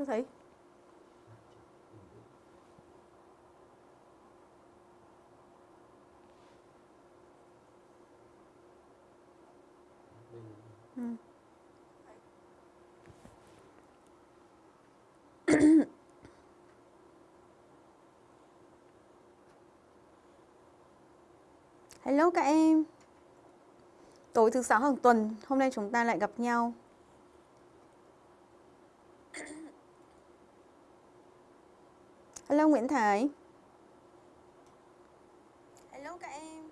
chưa thấy ừ. Hello các em. Tối thứ sáu hàng tuần, Hôm nay chúng ta lại gặp nhau. Hello Nguyễn Thái. Hello các em.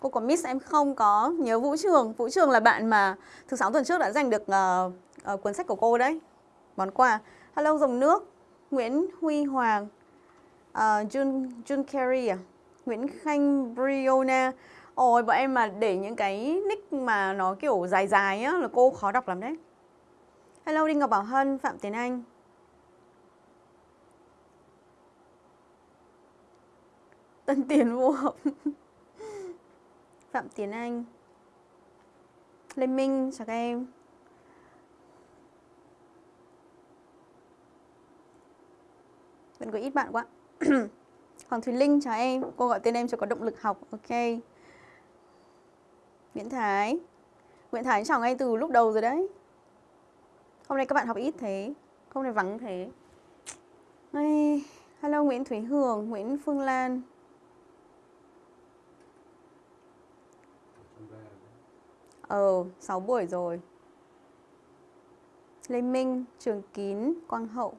Cô có miss em không? Có. Nhớ Vũ Trường. Vũ Trường là bạn mà thứ sáu tuần trước đã giành được uh, uh, cuốn sách của cô đấy. Món quà. Hello dòng nước. Nguyễn Huy Hoàng. Uh, Jun, Jun Carey à? Nguyễn Khanh Briona Ôi bọn em mà để những cái nick mà nó kiểu dài dài á là cô khó đọc lắm đấy. Hello Đinh Ngọc Bảo Hân, Phạm Tiến Anh. Tân Tiến vô hợp, Phạm Tiến Anh. Lê Minh, chào các em. Vẫn có ít bạn quá. Hoàng Thùy Linh, chào em. Cô gọi tên em cho có động lực học Ok. Nguyễn Thái. Nguyễn Thái chào ngay từ lúc đầu rồi đấy. Hôm nay các bạn học ít thế Hôm nay vắng thế. Ay, Hello Nguyễn Thúy Hường Nguyễn Phương Lan. Ờ, 6 buổi rồi. Lê Minh, Trường Kín, Quang Hậu.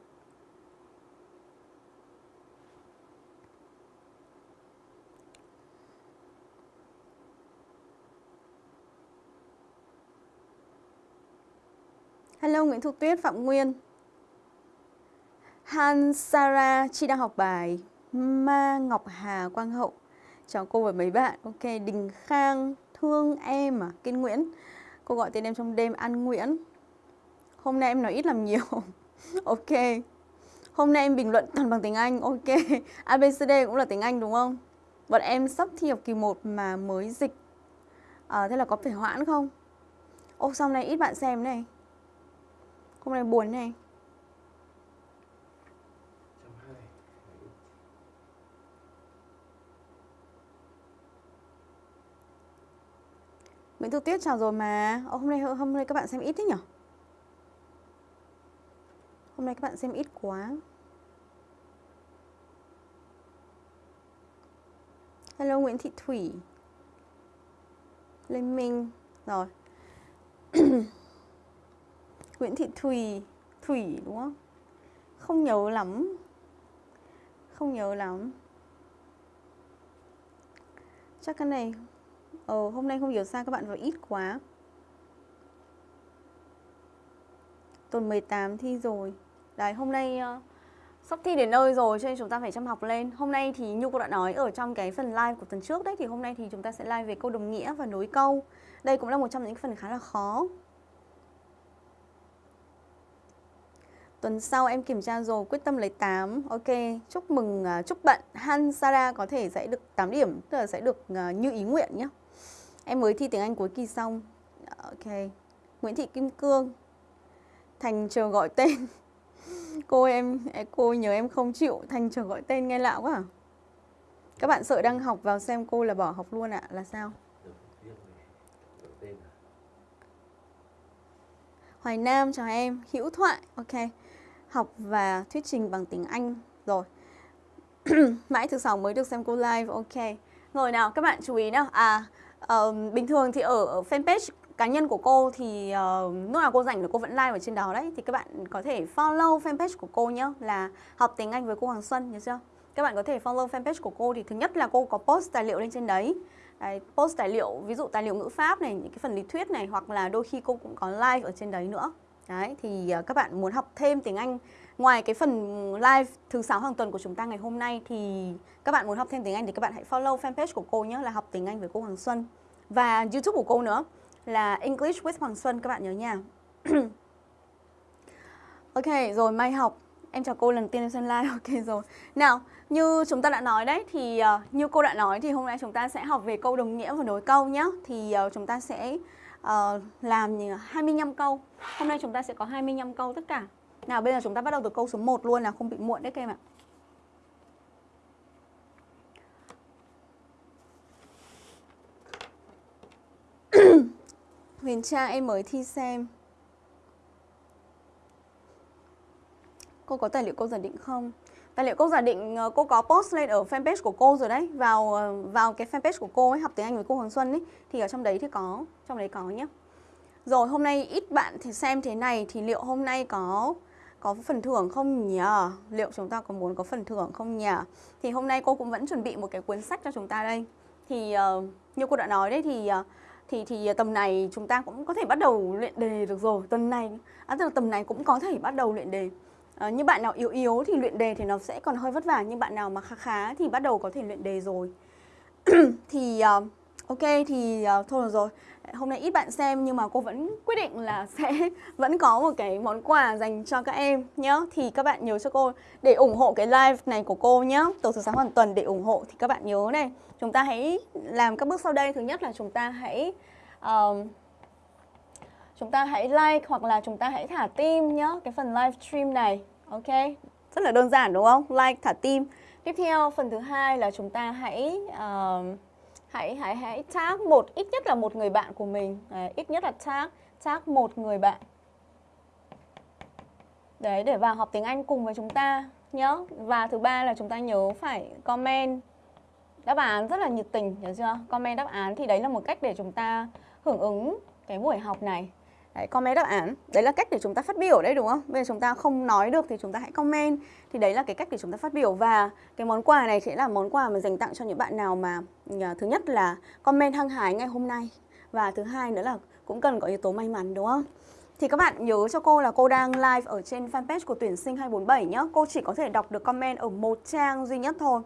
Hello Nguyễn Thu Tuyết, Phạm Nguyên. Han Sara, chị đang học bài Ma Ngọc Hà, Quang Hậu. Chào cô và mấy bạn. Ok, Đình Khang, Thương Em à, Kiên Nguyễn. Cô gọi tên em trong đêm An Nguyễn. Hôm nay em nói ít làm nhiều. Ok. Hôm nay em bình luận toàn bằng tiếng Anh. Ok. ABCD cũng là tiếng Anh đúng không? Bọn em sắp thi học kỳ 1 mà mới dịch. À, Thế là có phải hoãn không? Ô sau này ít bạn xem này? Hôm nay buồn này. Nguyễn Thu Tuyết chào rồi mà. Ô, hôm nay hôm nay các bạn xem ít thế nhỉ Hôm nay các bạn xem ít quá. Hello Nguyễn Thị Thủy. Lê Minh. Rồi. Nguyễn Thị Thùy Thủy đúng không? Không nhớ lắm. Không nhớ lắm. Chắc cái này Ờ hôm nay không hiểu sao các bạn vào ít quá. Tuần 18 thi rồi. Đấy hôm nay uh, sắp thi đến nơi rồi cho nên chúng ta phải chăm học lên. Hôm nay thì như cô đã nói ở trong cái phần live của tuần trước đấy Thì hôm nay thì chúng ta sẽ live về câu đồng nghĩa và nối câu. Đây cũng là một trong những phần khá là khó. Tuần sau em kiểm tra rồi, quyết tâm lấy 8. Ok, chúc mừng, uh, chúc bạn Han Sara có thể sẽ được 8 điểm, tức là sẽ được uh, như ý nguyện nhé. Em mới thi tiếng Anh cuối kỳ xong. Ok. Nguyễn Thị Kim Cương. Thành chờ gọi tên. cô em, cô nhớ em không chịu, Thành chờ gọi tên nghe lạ quá à? Các bạn sợ đang học vào xem cô là bỏ học luôn ạ, à? là sao? Hoài Nam chào em, Hữu Thoại, ok học và thuyết trình bằng tiếng Anh rồi. Mãi thứ sáu mới được xem cô live ok. Rồi nào các bạn chú ý nào. À uh, bình thường thì ở, ở fanpage cá nhân của cô thì uh, lúc nào cô rảnh là cô vẫn live ở trên đó đấy. Thì các bạn có thể follow fanpage của cô nhé là học tiếng Anh với cô Hoàng Xuân nhớ chưa? Các bạn có thể follow fanpage của cô thì thứ nhất là cô có post tài liệu lên trên đấy. Đấy, post tài liệu ví dụ tài liệu ngữ pháp này những cái phần lý thuyết này hoặc là đôi khi cô cũng có live ở trên đấy nữa. Đấy, thì ờ, các bạn muốn học thêm tiếng Anh ngoài cái phần live thứ sáu hàng tuần của chúng ta ngày hôm nay thì các bạn muốn học thêm tiếng Anh thì các bạn hãy follow fanpage của cô nhé là học tiếng Anh với cô Hoàng Xuân. Và YouTube của cô nữa là English with Hoàng Xuân các bạn nhớ nha. ok, rồi mai học. Em chào cô lần tiên em xem live, ok rồi. Nào, như chúng ta đã nói đấy Thì uh, như cô đã nói thì hôm nay chúng ta sẽ học về câu đồng nghĩa và nối câu nhé Thì uh, chúng ta sẽ uh, làm 25 câu. Hôm nay chúng ta sẽ có 25 câu tất cả. Nào bây giờ chúng ta bắt đầu từ câu số 1 luôn là không bị muộn đấy các em ạ. Huyền Trang em mới thi xem. Cô có tài liệu cô giả định không? Tài liệu cô giả định ờ, cô có post lên ở fanpage của cô rồi đấy Vào ờ, vào cái fanpage của cô ấy học tiếng Anh với cô Hoàng Xuân ấy Thì ở trong đấy thì có, trong đấy có nhé Rồi hôm nay ít bạn thì xem thế này Thì liệu hôm nay có có phần thưởng không nhỉ? Liệu chúng ta có muốn có phần thưởng không nhỉ? Thì hôm nay cô cũng vẫn chuẩn bị một cái cuốn sách cho chúng ta đây Thì uh, như cô đã nói đấy thì uh, thì thì tầm này chúng ta cũng có thể bắt đầu luyện đề được rồi tuần này à, tức là tầm này cũng có thể bắt đầu luyện đề à, như bạn nào yếu yếu thì luyện đề thì nó sẽ còn hơi vất vả nhưng bạn nào mà khá khá thì bắt đầu có thể luyện đề rồi. Thì uh, ok thì uh, thôi rồi. Hôm nay ít bạn xem nhưng mà cô vẫn quyết định là sẽ vẫn có một cái món quà dành cho các em nhé thì các bạn nhớ cho cô để ủng hộ cái live này của cô nhé từ thứ sáng hoàn tuần để ủng hộ thì các bạn nhớ này. Chúng ta hãy làm các bước sau đây. Thứ nhất là chúng ta hãy uh, chúng ta hãy like hoặc là chúng ta hãy thả tim nhé cái phần live stream này ok? Rất là đơn giản đúng không? Like thả tim. Tiếp theo phần thứ hai là chúng ta hãy uh, hãy hãy hãy tag một ít nhất là một người bạn của mình. Đấy, ít nhất là tag tag một người bạn. Đấy để vào học tiếng Anh cùng với chúng ta nhớ và thứ ba là chúng ta nhớ phải comment đáp án rất là nhiệt tình nhớ chưa? Comment đáp án thì đấy là một cách để chúng ta hưởng ứng cái buổi học này Đấy, comment đáp án à, Đấy là cách để chúng ta phát biểu đấy đúng không? Bây giờ chúng ta không nói được thì chúng ta hãy comment. Thì đấy là cái cách để chúng ta phát biểu. Và cái món quà này sẽ là món quà mà dành tặng cho những bạn nào mà ờ, Thứ nhất là comment hăng hái ngày hôm nay. Và thứ hai nữa là cũng cần có yếu tố may mắn đúng không? Thì các bạn nhớ cho cô là cô đang live ở trên fanpage của tuyển sinh 247 nhé Cô chỉ có thể đọc được comment ở một trang duy nhất thôi.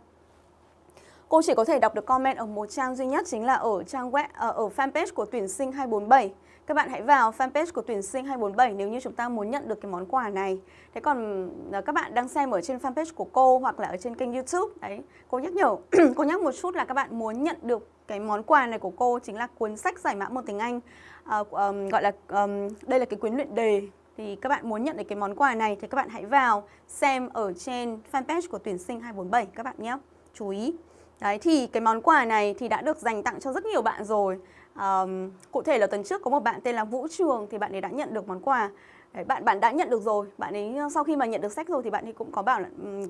Cô chỉ có thể đọc được comment ở một trang duy nhất chính là ở trang web ờ, ở fanpage của tuyển sinh 247 các bạn hãy vào fanpage của tuyển sinh 247 nếu như chúng ta muốn nhận được cái món quà này. Thế còn ờ, các bạn đang xem ở trên fanpage của cô hoặc là ở trên kênh YouTube, đấy, cô nhắc nhở, cô nhắc một chút là các bạn muốn nhận được cái món quà này của cô chính là cuốn sách giải mã một tiếng Anh. À, um, gọi là um, đây là cái quyển luyện đề thì các bạn muốn nhận được cái món quà này thì các bạn hãy vào xem ở trên fanpage của tuyển sinh 247 các bạn nhé. Chú ý. Đấy thì cái món quà này thì đã được dành tặng cho rất nhiều bạn rồi um, Cụ thể là tuần trước có một bạn tên là Vũ Trường thì bạn ấy đã nhận được món quà. Đấy, bạn bạn đã nhận được rồi. Bạn ấy ờ, sau khi mà nhận được sách rồi thì bạn ấy cũng có bảo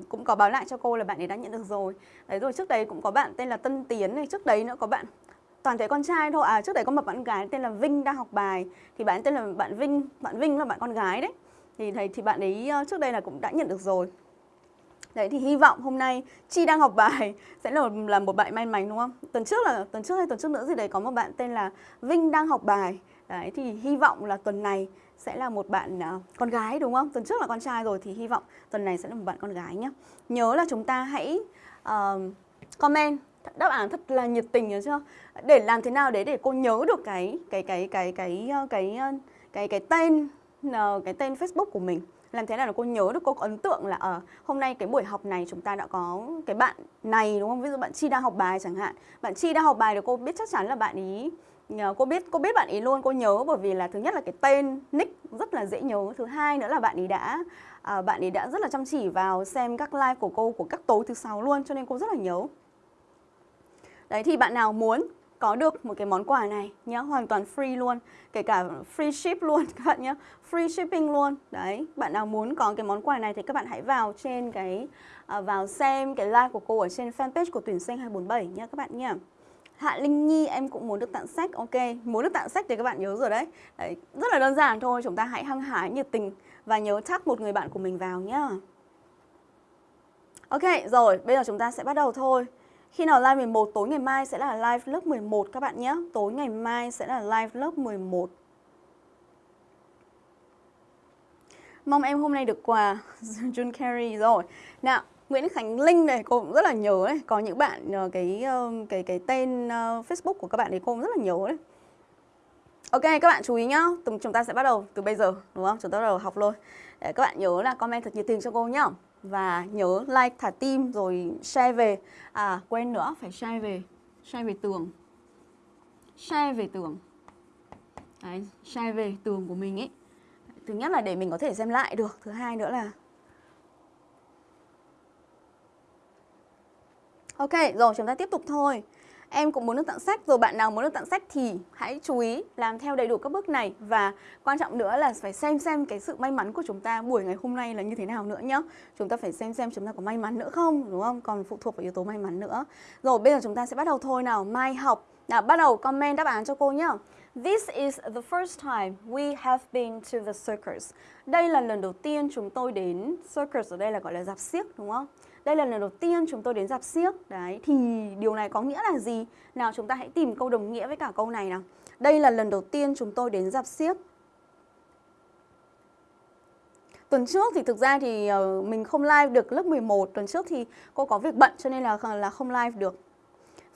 cũng có báo lại cho cô là bạn ấy đã nhận được rồi. Đấy rồi trước đấy cũng có bạn tên là Tân Tiến này trước đấy nữa có bạn toàn thể con trai thôi. À trước đấy có một bạn gái tên là Vinh đang học bài. Thì bạn tên là bạn Vinh bạn Vinh là bạn con gái đấy. Thì thầy thì bạn ấy ờ, trước đây là cũng đã nhận được rồi. Đấy thì hy vọng hôm nay Chi đang học bài sẽ là, là một bạn may mắn đúng không? Tuần trước là tuần trước hay tuần trước nữa gì đấy có một bạn tên là Vinh đang học bài. Đấy thì hy vọng là tuần này sẽ là một bạn uh, con gái đúng không? Tuần trước là con trai rồi thì hy vọng tuần này sẽ là một bạn con gái nhé. Nhớ là chúng ta hãy uh, comment đáp án thật là nhiệt tình nhớ chưa? Để làm thế nào đấy để cô nhớ được cái cái cái cái cái ờ, cái cái cái, cái tên cái tên Facebook của mình làm thế nào là cô nhớ được cô có ấn tượng là ở uh, hôm nay cái buổi học này chúng ta đã có cái bạn này đúng không? Ví dụ bạn chi đang học bài chẳng hạn. Bạn chi đang học bài thì cô biết chắc chắn là bạn ý ờ, cô biết cô biết bạn ý luôn cô nhớ bởi vì là thứ nhất là cái tên nick rất là dễ nhớ. Thứ hai nữa là bạn ý đã à, bạn ý đã rất là chăm chỉ vào xem các live của cô của các tối thứ sáu luôn cho nên cô rất là nhớ. Đấy thì bạn nào muốn có được một cái món quà này nhé hoàn toàn free luôn kể cả free ship luôn các bạn nhé free shipping luôn. Đấy bạn nào muốn có cái món quà này thì các bạn hãy vào trên cái à, vào xem cái live của cô ở trên fanpage của tuyển sinh 247 nhé các bạn nhé Hạ Linh Nhi em cũng muốn được tặng sách Ok, muốn được tặng sách thì các bạn nhớ rồi đấy. đấy Rất là đơn giản thôi, chúng ta hãy hăng hái, nhiệt tình Và nhớ tag một người bạn của mình vào nhé Ok, rồi, bây giờ chúng ta sẽ bắt đầu thôi khi nào live 11 tối ngày mai sẽ là live lớp 11 các bạn nhé Tối ngày mai sẽ là live lớp 11 Mong em hôm nay được quà Jun Carey rồi Nào Nguyễn Khánh Linh này cô cũng rất là nhớ đấy Có những bạn ờ, cái ờ, cái cái tên ờ, Facebook của các bạn thì cô cũng rất là nhớ đấy Ok các bạn chú ý nhá, chúng ta sẽ bắt đầu từ bây giờ đúng không? Chúng ta bắt đầu học luôn. Để các bạn nhớ là comment thật nhiệt tình cho cô nhá. Và nhớ like thả tim rồi share về. À quên nữa phải share về. Share về tường. Share về tường. Đấy, share về tường của mình ấy. Thứ nhất là để mình có thể xem lại được, thứ hai nữa là Ok, rồi chúng ta tiếp tục thôi. Em cũng muốn được tặng sách, rồi bạn nào muốn được tặng sách thì hãy chú ý làm theo đầy đủ các bước này và quan trọng nữa là phải xem xem cái sự may mắn của chúng ta buổi ngày hôm nay là như thế nào nữa nhá. Chúng ta phải xem xem chúng ta có may mắn nữa không, đúng không? Còn phụ thuộc vào yếu tố may mắn nữa. Rồi, bây giờ chúng ta sẽ bắt đầu thôi nào. Mai học. Nào, bắt đầu comment đáp án cho cô nhá. This is the first time we have been to the circus. Đây là lần đầu tiên chúng tôi đến circus, ở đây là gọi là dạp xiếc, đúng không? Đây là lần đầu tiên chúng tôi đến dạp siếc Đấy, thì điều này có nghĩa là gì? Nào chúng ta hãy tìm câu đồng nghĩa với cả câu này nào. Đây là lần đầu tiên chúng tôi đến dạp siếc Tuần trước thì thực ra thì ờ, mình không live được lớp 11 Tuần trước thì cô có việc bận cho nên là là không live được.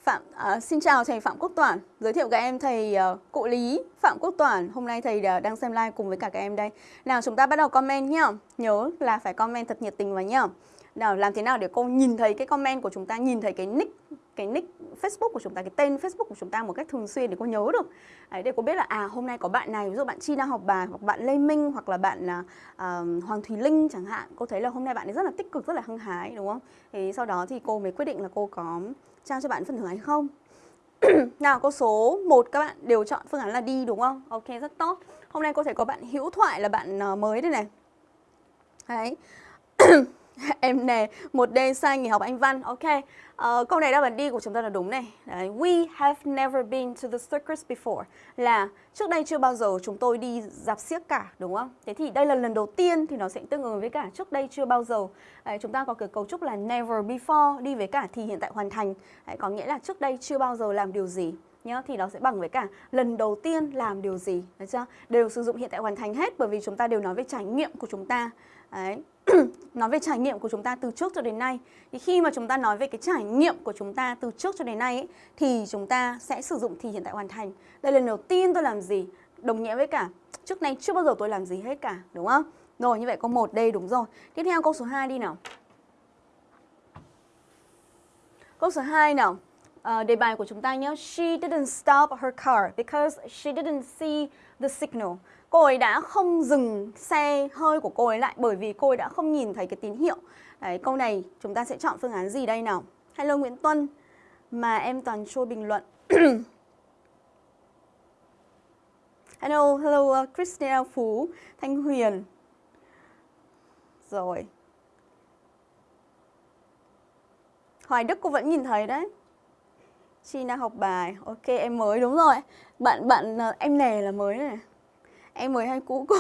Phạm à, Xin chào thầy Phạm Quốc Toản. Giới thiệu các em thầy uh, Cụ Lý Phạm Quốc Toản. Hôm nay thầy uh, đang xem live cùng với cả các em đây. Nào chúng ta bắt đầu comment nhá. Nhớ là phải comment thật nhiệt tình vào nhá nào làm thế nào để cô nhìn thấy cái comment của chúng ta nhìn thấy cái nick cái nick Facebook của chúng ta cái tên Facebook của chúng ta một cách thường xuyên để cô nhớ được? Đấy, để cô biết là à hôm nay có bạn này ví dụ bạn Chi đang học bài hoặc bạn Lê Minh hoặc là bạn uh, Hoàng Thùy Linh chẳng hạn cô thấy là hôm nay bạn ấy rất là tích cực rất là hăng hái đúng không? Thì sau đó thì cô mới quyết định là cô có trao cho bạn phần thưởng hay không? Nào câu số 1 các bạn đều chọn phương án là đi đúng không? Ok rất tốt. Hôm nay cô thấy có bạn hữu thoại là bạn uh, mới đây này. Đấy. em nè một đêm sai nghỉ học anh văn ok. Uh, câu này đáp án đi của chúng ta là đúng này. Đấy, we have never been to the circus before. Là trước đây chưa bao giờ chúng tôi đi dạp xiếc cả đúng không? Thế thì đây là lần đầu tiên thì nó sẽ tương ứng với cả trước đây chưa bao giờ. Đấy, chúng ta có cái cấu trúc là never before đi với cả thì hiện tại hoàn thành. Đấy, có nghĩa là trước đây chưa bao giờ làm điều gì nhá thì nó sẽ bằng với cả lần đầu tiên làm điều gì được chưa? Đều sử dụng hiện tại hoàn thành hết bởi vì chúng ta đều nói về trải nghiệm của chúng ta. Đấy. nói về trải nghiệm của chúng ta từ trước cho đến nay. Thì khi mà chúng ta nói về cái trải nghiệm của chúng ta từ trước cho đến nay ấy, thì chúng ta sẽ sử dụng thì hiện tại hoàn thành. Đây là lần đầu tiên tôi làm gì? Đồng nghĩa với cả trước nay chưa bao giờ tôi làm gì hết cả đúng không? Rồi như vậy câu 1 đây đúng rồi. Tiếp theo câu số 2 đi nào. Câu số 2 nào. Uh, đề bài của chúng ta nhé. She didn't stop her car because she didn't see the signal cô ấy đã không dừng xe hơi của cô ấy lại bởi vì cô ấy đã không nhìn thấy cái tín hiệu. Đấy, câu này chúng ta sẽ chọn phương án gì đây nào? Hello Nguyễn Tuân, mà em toàn trôi bình luận. hello, hello uh, Christina Phú, Thanh Huyền. Rồi. Hoài Đức cô vẫn nhìn thấy đấy. Chi đang học bài. Ok, em mới đúng rồi. Bạn bạn uh, em nè là mới này em mới hay cũ cô.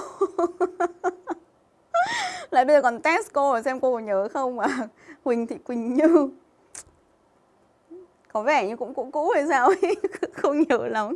Lại bây giờ còn test cô xem cô có nhớ không mà. Huỳnh Thị Quỳnh Như. Có vẻ như cũng cũ cũ hay sao ấy không nhớ lắm.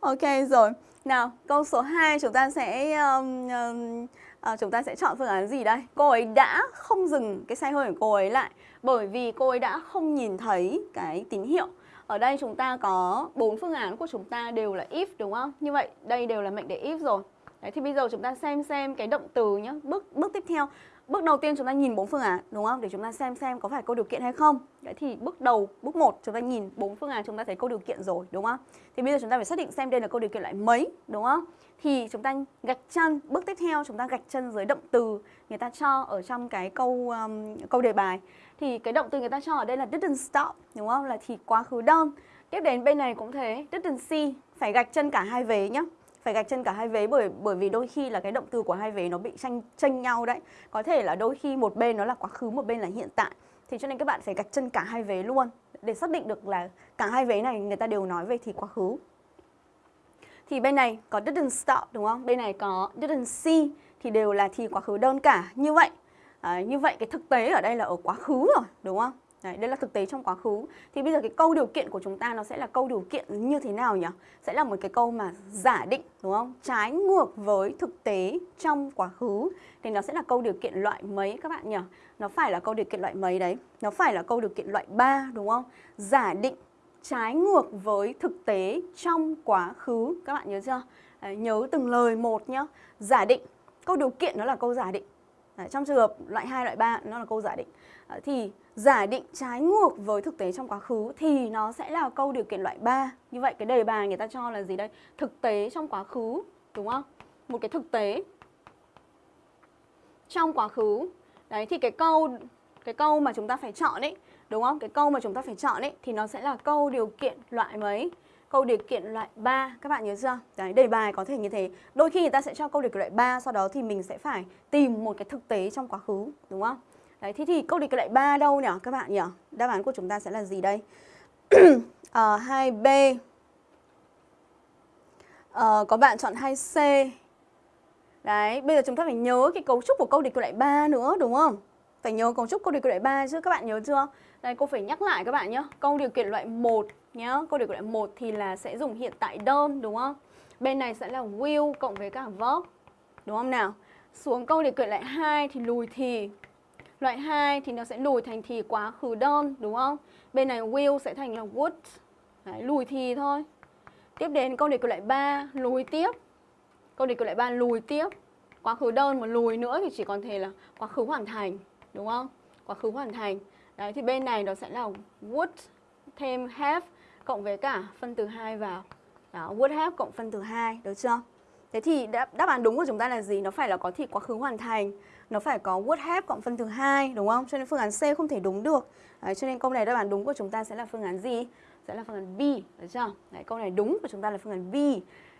Ok rồi. Nào câu số 2 chúng ta sẽ um, um, à, chúng ta sẽ chọn phương án gì đây? Cô ấy đã không dừng cái xe hơi của cô ấy lại bởi vì cô ấy đã không nhìn thấy cái tín hiệu ở đây chúng ta có bốn phương án của chúng ta đều là if đúng không? Như vậy đây đều là mệnh đề if rồi. Đấy, thì bây giờ chúng ta xem xem cái động từ nhé. Bước bước tiếp theo, bước đầu tiên chúng ta nhìn bốn phương án đúng không? Để chúng ta xem xem có phải câu điều kiện hay không. Đấy thì bước đầu, bước 1 chúng ta nhìn bốn phương án chúng ta thấy câu điều kiện rồi đúng không? Thì bây giờ chúng ta phải xác định xem đây là câu điều kiện loại mấy đúng không? Thì chúng ta gạch chân, bước tiếp theo chúng ta gạch chân dưới động từ người ta cho ở trong cái câu um, câu đề bài. Thì cái động từ người ta cho ở đây là didn't stop đúng không? Là thì quá khứ đơn. Tiếp đến bên này cũng thế didn't see phải gạch chân cả hai vế nhá. Phải gạch chân cả hai vế bởi bởi vì đôi khi là cái động từ của hai vế nó bị tranh tranh nhau đấy. Có thể là đôi khi một bên nó là quá khứ một bên là hiện tại. Thì cho nên các bạn phải gạch chân cả hai vế luôn. Để xác định được là cả hai vế này người ta đều nói về thì quá khứ thì bên này có didn't stop đúng không bên này có didn't see thì đều là thì quá khứ đơn cả như vậy À, như vậy cái thực tế ở đây là ở quá khứ rồi, đúng không? Đấy, đây là thực tế trong quá khứ. Thì bây giờ cái câu điều kiện của chúng ta nó sẽ là câu điều kiện như thế nào nhỉ? Sẽ là một cái câu mà giả định, đúng không? Trái ngược với thực tế trong quá khứ. Thì nó sẽ là câu điều kiện loại mấy các bạn nhỉ? Nó phải là câu điều kiện loại mấy đấy? Nó phải là câu điều kiện loại 3 đúng không? Giả định trái ngược với thực tế trong quá khứ. Các bạn nhớ chưa? Đấy, nhớ từng lời một nhá. Giả định, câu điều kiện nó là câu giả định. Đấy, trong trường hợp loại 2, loại 3 nó là câu giả định. Đấy, thì giả định trái ngược với thực tế trong quá khứ thì nó sẽ là câu điều kiện loại 3. Như vậy cái đề bài người ta cho là gì đây? Thực tế trong quá khứ, đúng không? Một cái thực tế trong quá khứ. Đấy thì cái câu cái câu mà chúng ta phải chọn ấy, đúng không? Cái câu mà chúng ta phải chọn ấy thì nó sẽ là câu điều kiện loại mấy? Câu điều kiện loại 3, các bạn nhớ chưa? Đấy, đề bài có thể như thế. Đôi khi người ta sẽ cho câu điều kiện loại 3, sau đó thì mình sẽ phải tìm một cái thực tế trong quá khứ, đúng không? Đấy, thế thì câu điều kiện loại 3 đâu nhỉ các bạn nhỉ? Đáp án của chúng ta sẽ là gì đây? à, 2B à, Có bạn chọn 2C Đấy, bây giờ chúng ta phải nhớ cái cấu trúc của câu điều kiện loại 3 nữa đúng không? Phải nhớ cấu trúc câu điều kiện loại 3 chứ các bạn nhớ chưa? Đây cô phải nhắc lại các bạn nhé. Câu điều kiện loại 1 nhé, Câu điều kiện loại 1 thì là sẽ dùng hiện tại đơn đúng không? Bên này sẽ là will cộng với cả verb. Đúng không nào? Xuống câu điều kiện loại 2 thì lùi thì. Loại 2 thì nó sẽ lùi thành thì quá khứ đơn đúng không? Bên này will sẽ thành là would. Đấy, lùi thì thôi. Tiếp đến câu điều kiện loại 3 lùi tiếp. Câu điều kiện loại 3 lùi tiếp. Quá khứ đơn mà lùi nữa thì chỉ còn thể là quá khứ hoàn thành, đúng không? Quá khứ hoàn thành. Đấy thì bên này nó sẽ là would thêm have cộng với cả phân từ 2 vào. Đó, would have cộng phân từ 2, được chưa? Thế thì đáp, đáp án đúng của chúng ta là gì? Nó phải là có thì quá khứ hoàn thành. Nó phải có would have cộng phân từ 2, đúng không? Cho nên phương án C không thể đúng được. Đấy, cho nên câu này đáp án đúng của chúng ta sẽ là phương án gì? Sẽ là phương án B, được chưa? Đấy, câu này đúng của chúng ta là phương án B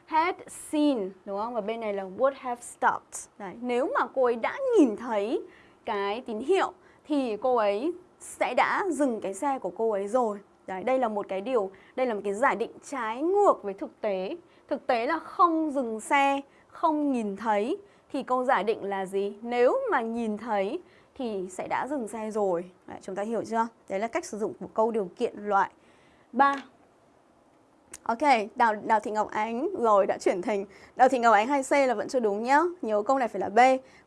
had seen đúng không? Và bên này là would have stopped. Đấy, nếu mà cô ấy đã nhìn thấy cái tín hiệu thì cô ấy sẽ đã dừng cái xe của cô ấy rồi. Đấy, đây là một cái điều, đây là một cái giả định trái ngược với thực tế. Thực tế là không dừng xe, không nhìn thấy thì câu giả định là gì? Nếu mà nhìn thấy thì sẽ đã dừng xe rồi. Đấy, chúng ta hiểu chưa? Đấy là cách sử dụng của câu điều kiện loại 3. Ok, Đào, Đào Thị Ngọc Ánh rồi đã chuyển thành Đào Thị Ngọc Ánh 2C là vẫn chưa đúng nhá. Nhớ câu này phải là B.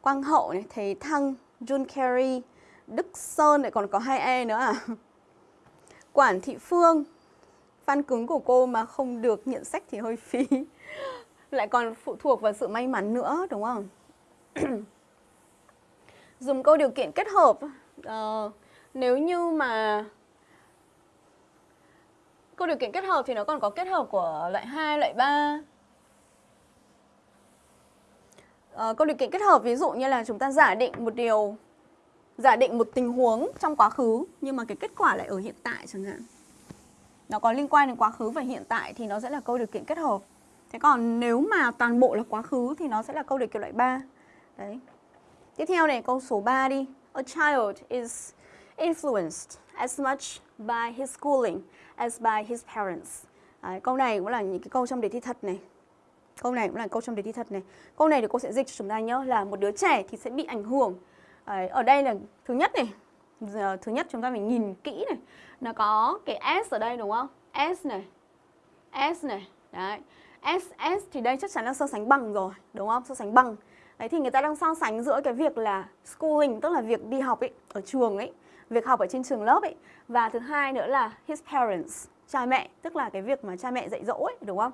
Quang Hậu này, Thế Thăng, Jun Carey, Đức Sơn lại còn có hai e nữa à. Quản Thị Phương, fan cứng của cô mà không được nhận sách thì hơi phí. lại còn phụ thuộc vào sự may mắn nữa đúng không? Dùng câu điều kiện kết hợp uh, nếu như mà Câu điều kiện kết hợp thì nó còn có kết hợp của loại 2, loại 3. Uh, ờ, câu điều kiện kết hợp ví dụ như là chúng ta giả định một điều giả định một tình huống trong quá khứ nhưng mà cái kết quả lại ở hiện tại chẳng hạn. Nó có liên quan đến quá khứ và hiện tại thì nó sẽ là câu điều kiện kết hợp. Thế còn nếu mà toàn bộ là quá khứ thì nó sẽ là câu điều kiện loại 3. Đấy. Tiếp theo này câu số 3 đi. A child is influenced as much by his schooling as by his parents. Đấy, câu này cũng là những cái câu trong đề thi thật này. Câu này cũng là câu trong đề thi thật này. Câu này thì cô sẽ dịch cho chúng ta nhớ là một đứa trẻ thì sẽ bị ảnh hưởng. Đấy, ở đây là thứ nhất này. Giờ, thứ nhất chúng ta phải nhìn kỹ này. Nó có cái S ở đây đúng không? S này. S này. Đấy. S, S thì đây chắc chắn là so sánh bằng rồi, đúng không? So sánh bằng. Đấy thì người ta đang so sánh giữa cái việc là schooling tức là việc đi học ấy ở trường ấy việc học ở trên trường lớp ấy và thứ hai nữa là his parents cha mẹ tức là cái việc mà cha mẹ dạy dỗ ấy đúng không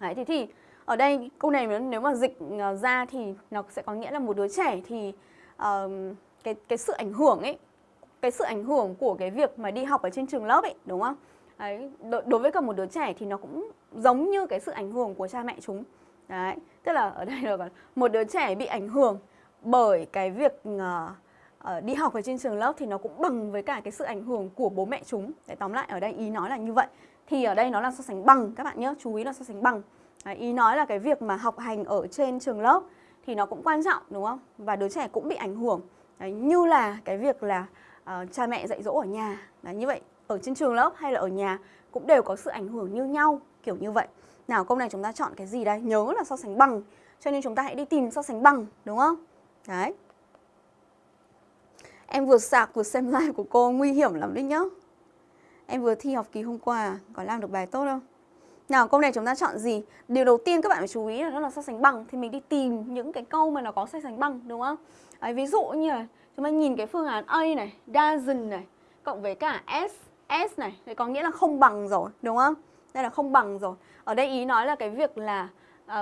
đấy thì thì ở đây câu này nếu mà dịch ờ, ra thì nó sẽ có nghĩa là một đứa trẻ thì uh, cái cái sự ảnh hưởng ấy cái sự ảnh hưởng của cái việc mà đi học ở trên trường lớp ấy đúng không đấy đối với cả một đứa trẻ thì nó cũng giống như cái sự ảnh hưởng của cha mẹ chúng đấy tức là ở đây là một đứa trẻ bị ảnh hưởng bởi cái việc uh, uh, đi học ở trên trường lớp thì nó cũng bằng với cả cái sự ảnh hưởng của bố mẹ chúng. Để tóm lại ở đây ý nói là như vậy. Thì ở đây nó là so sánh bằng các bạn nhé, chú ý là so sánh bằng. Đấy, ý nói là cái việc mà học hành ở trên trường lớp thì nó cũng quan trọng đúng không? Và đứa trẻ cũng bị ảnh hưởng. Đấy, như là cái việc là uh, cha mẹ dạy dỗ ở nhà. Đấy, như vậy ở trên trường lớp hay là ở nhà cũng đều có sự ảnh hưởng như nhau kiểu như vậy. Nào câu này chúng ta chọn cái gì đây? Nhớ là so sánh bằng. Cho nên chúng ta hãy đi tìm so sánh bằng đúng không? Đấy. Em vừa sạc vừa xem live của cô nguy hiểm lắm đấy nhá Em vừa thi học kỳ hôm qua Có làm được bài tốt không? Nào câu này chúng ta chọn gì? Điều đầu tiên các bạn phải chú ý là nó là so sánh bằng Thì mình đi tìm những cái câu mà nó có so sánh bằng đúng không? Đấy, ví dụ như là chúng ta nhìn cái phương án A này Doesn't này Cộng với cả S S này, thì có nghĩa là không bằng rồi, đúng không? Đây là không bằng rồi. Ở đây ý nói là cái việc là uh,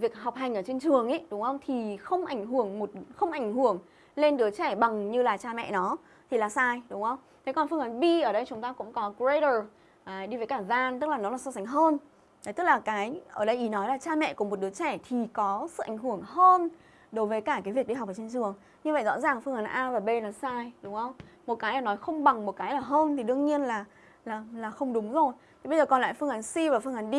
việc học hành ở trên trường ấy, đúng không? Thì không ảnh hưởng một không ảnh hưởng lên đứa trẻ bằng như là cha mẹ nó thì là sai, đúng không? Thế còn phương án B ở đây chúng ta cũng có greater à, đi với cả than, tức là nó là so sánh hơn. Đấy, tức là cái ở đây ý nói là cha mẹ của một đứa trẻ thì có sự ảnh hưởng hơn đối với cả cái việc đi học ở trên trường. Như vậy rõ ràng phương án A và B là sai, đúng không? Một cái là nói không bằng, một cái là hơn thì đương nhiên là là là không đúng rồi. Thì bây giờ còn lại phương án C và phương án D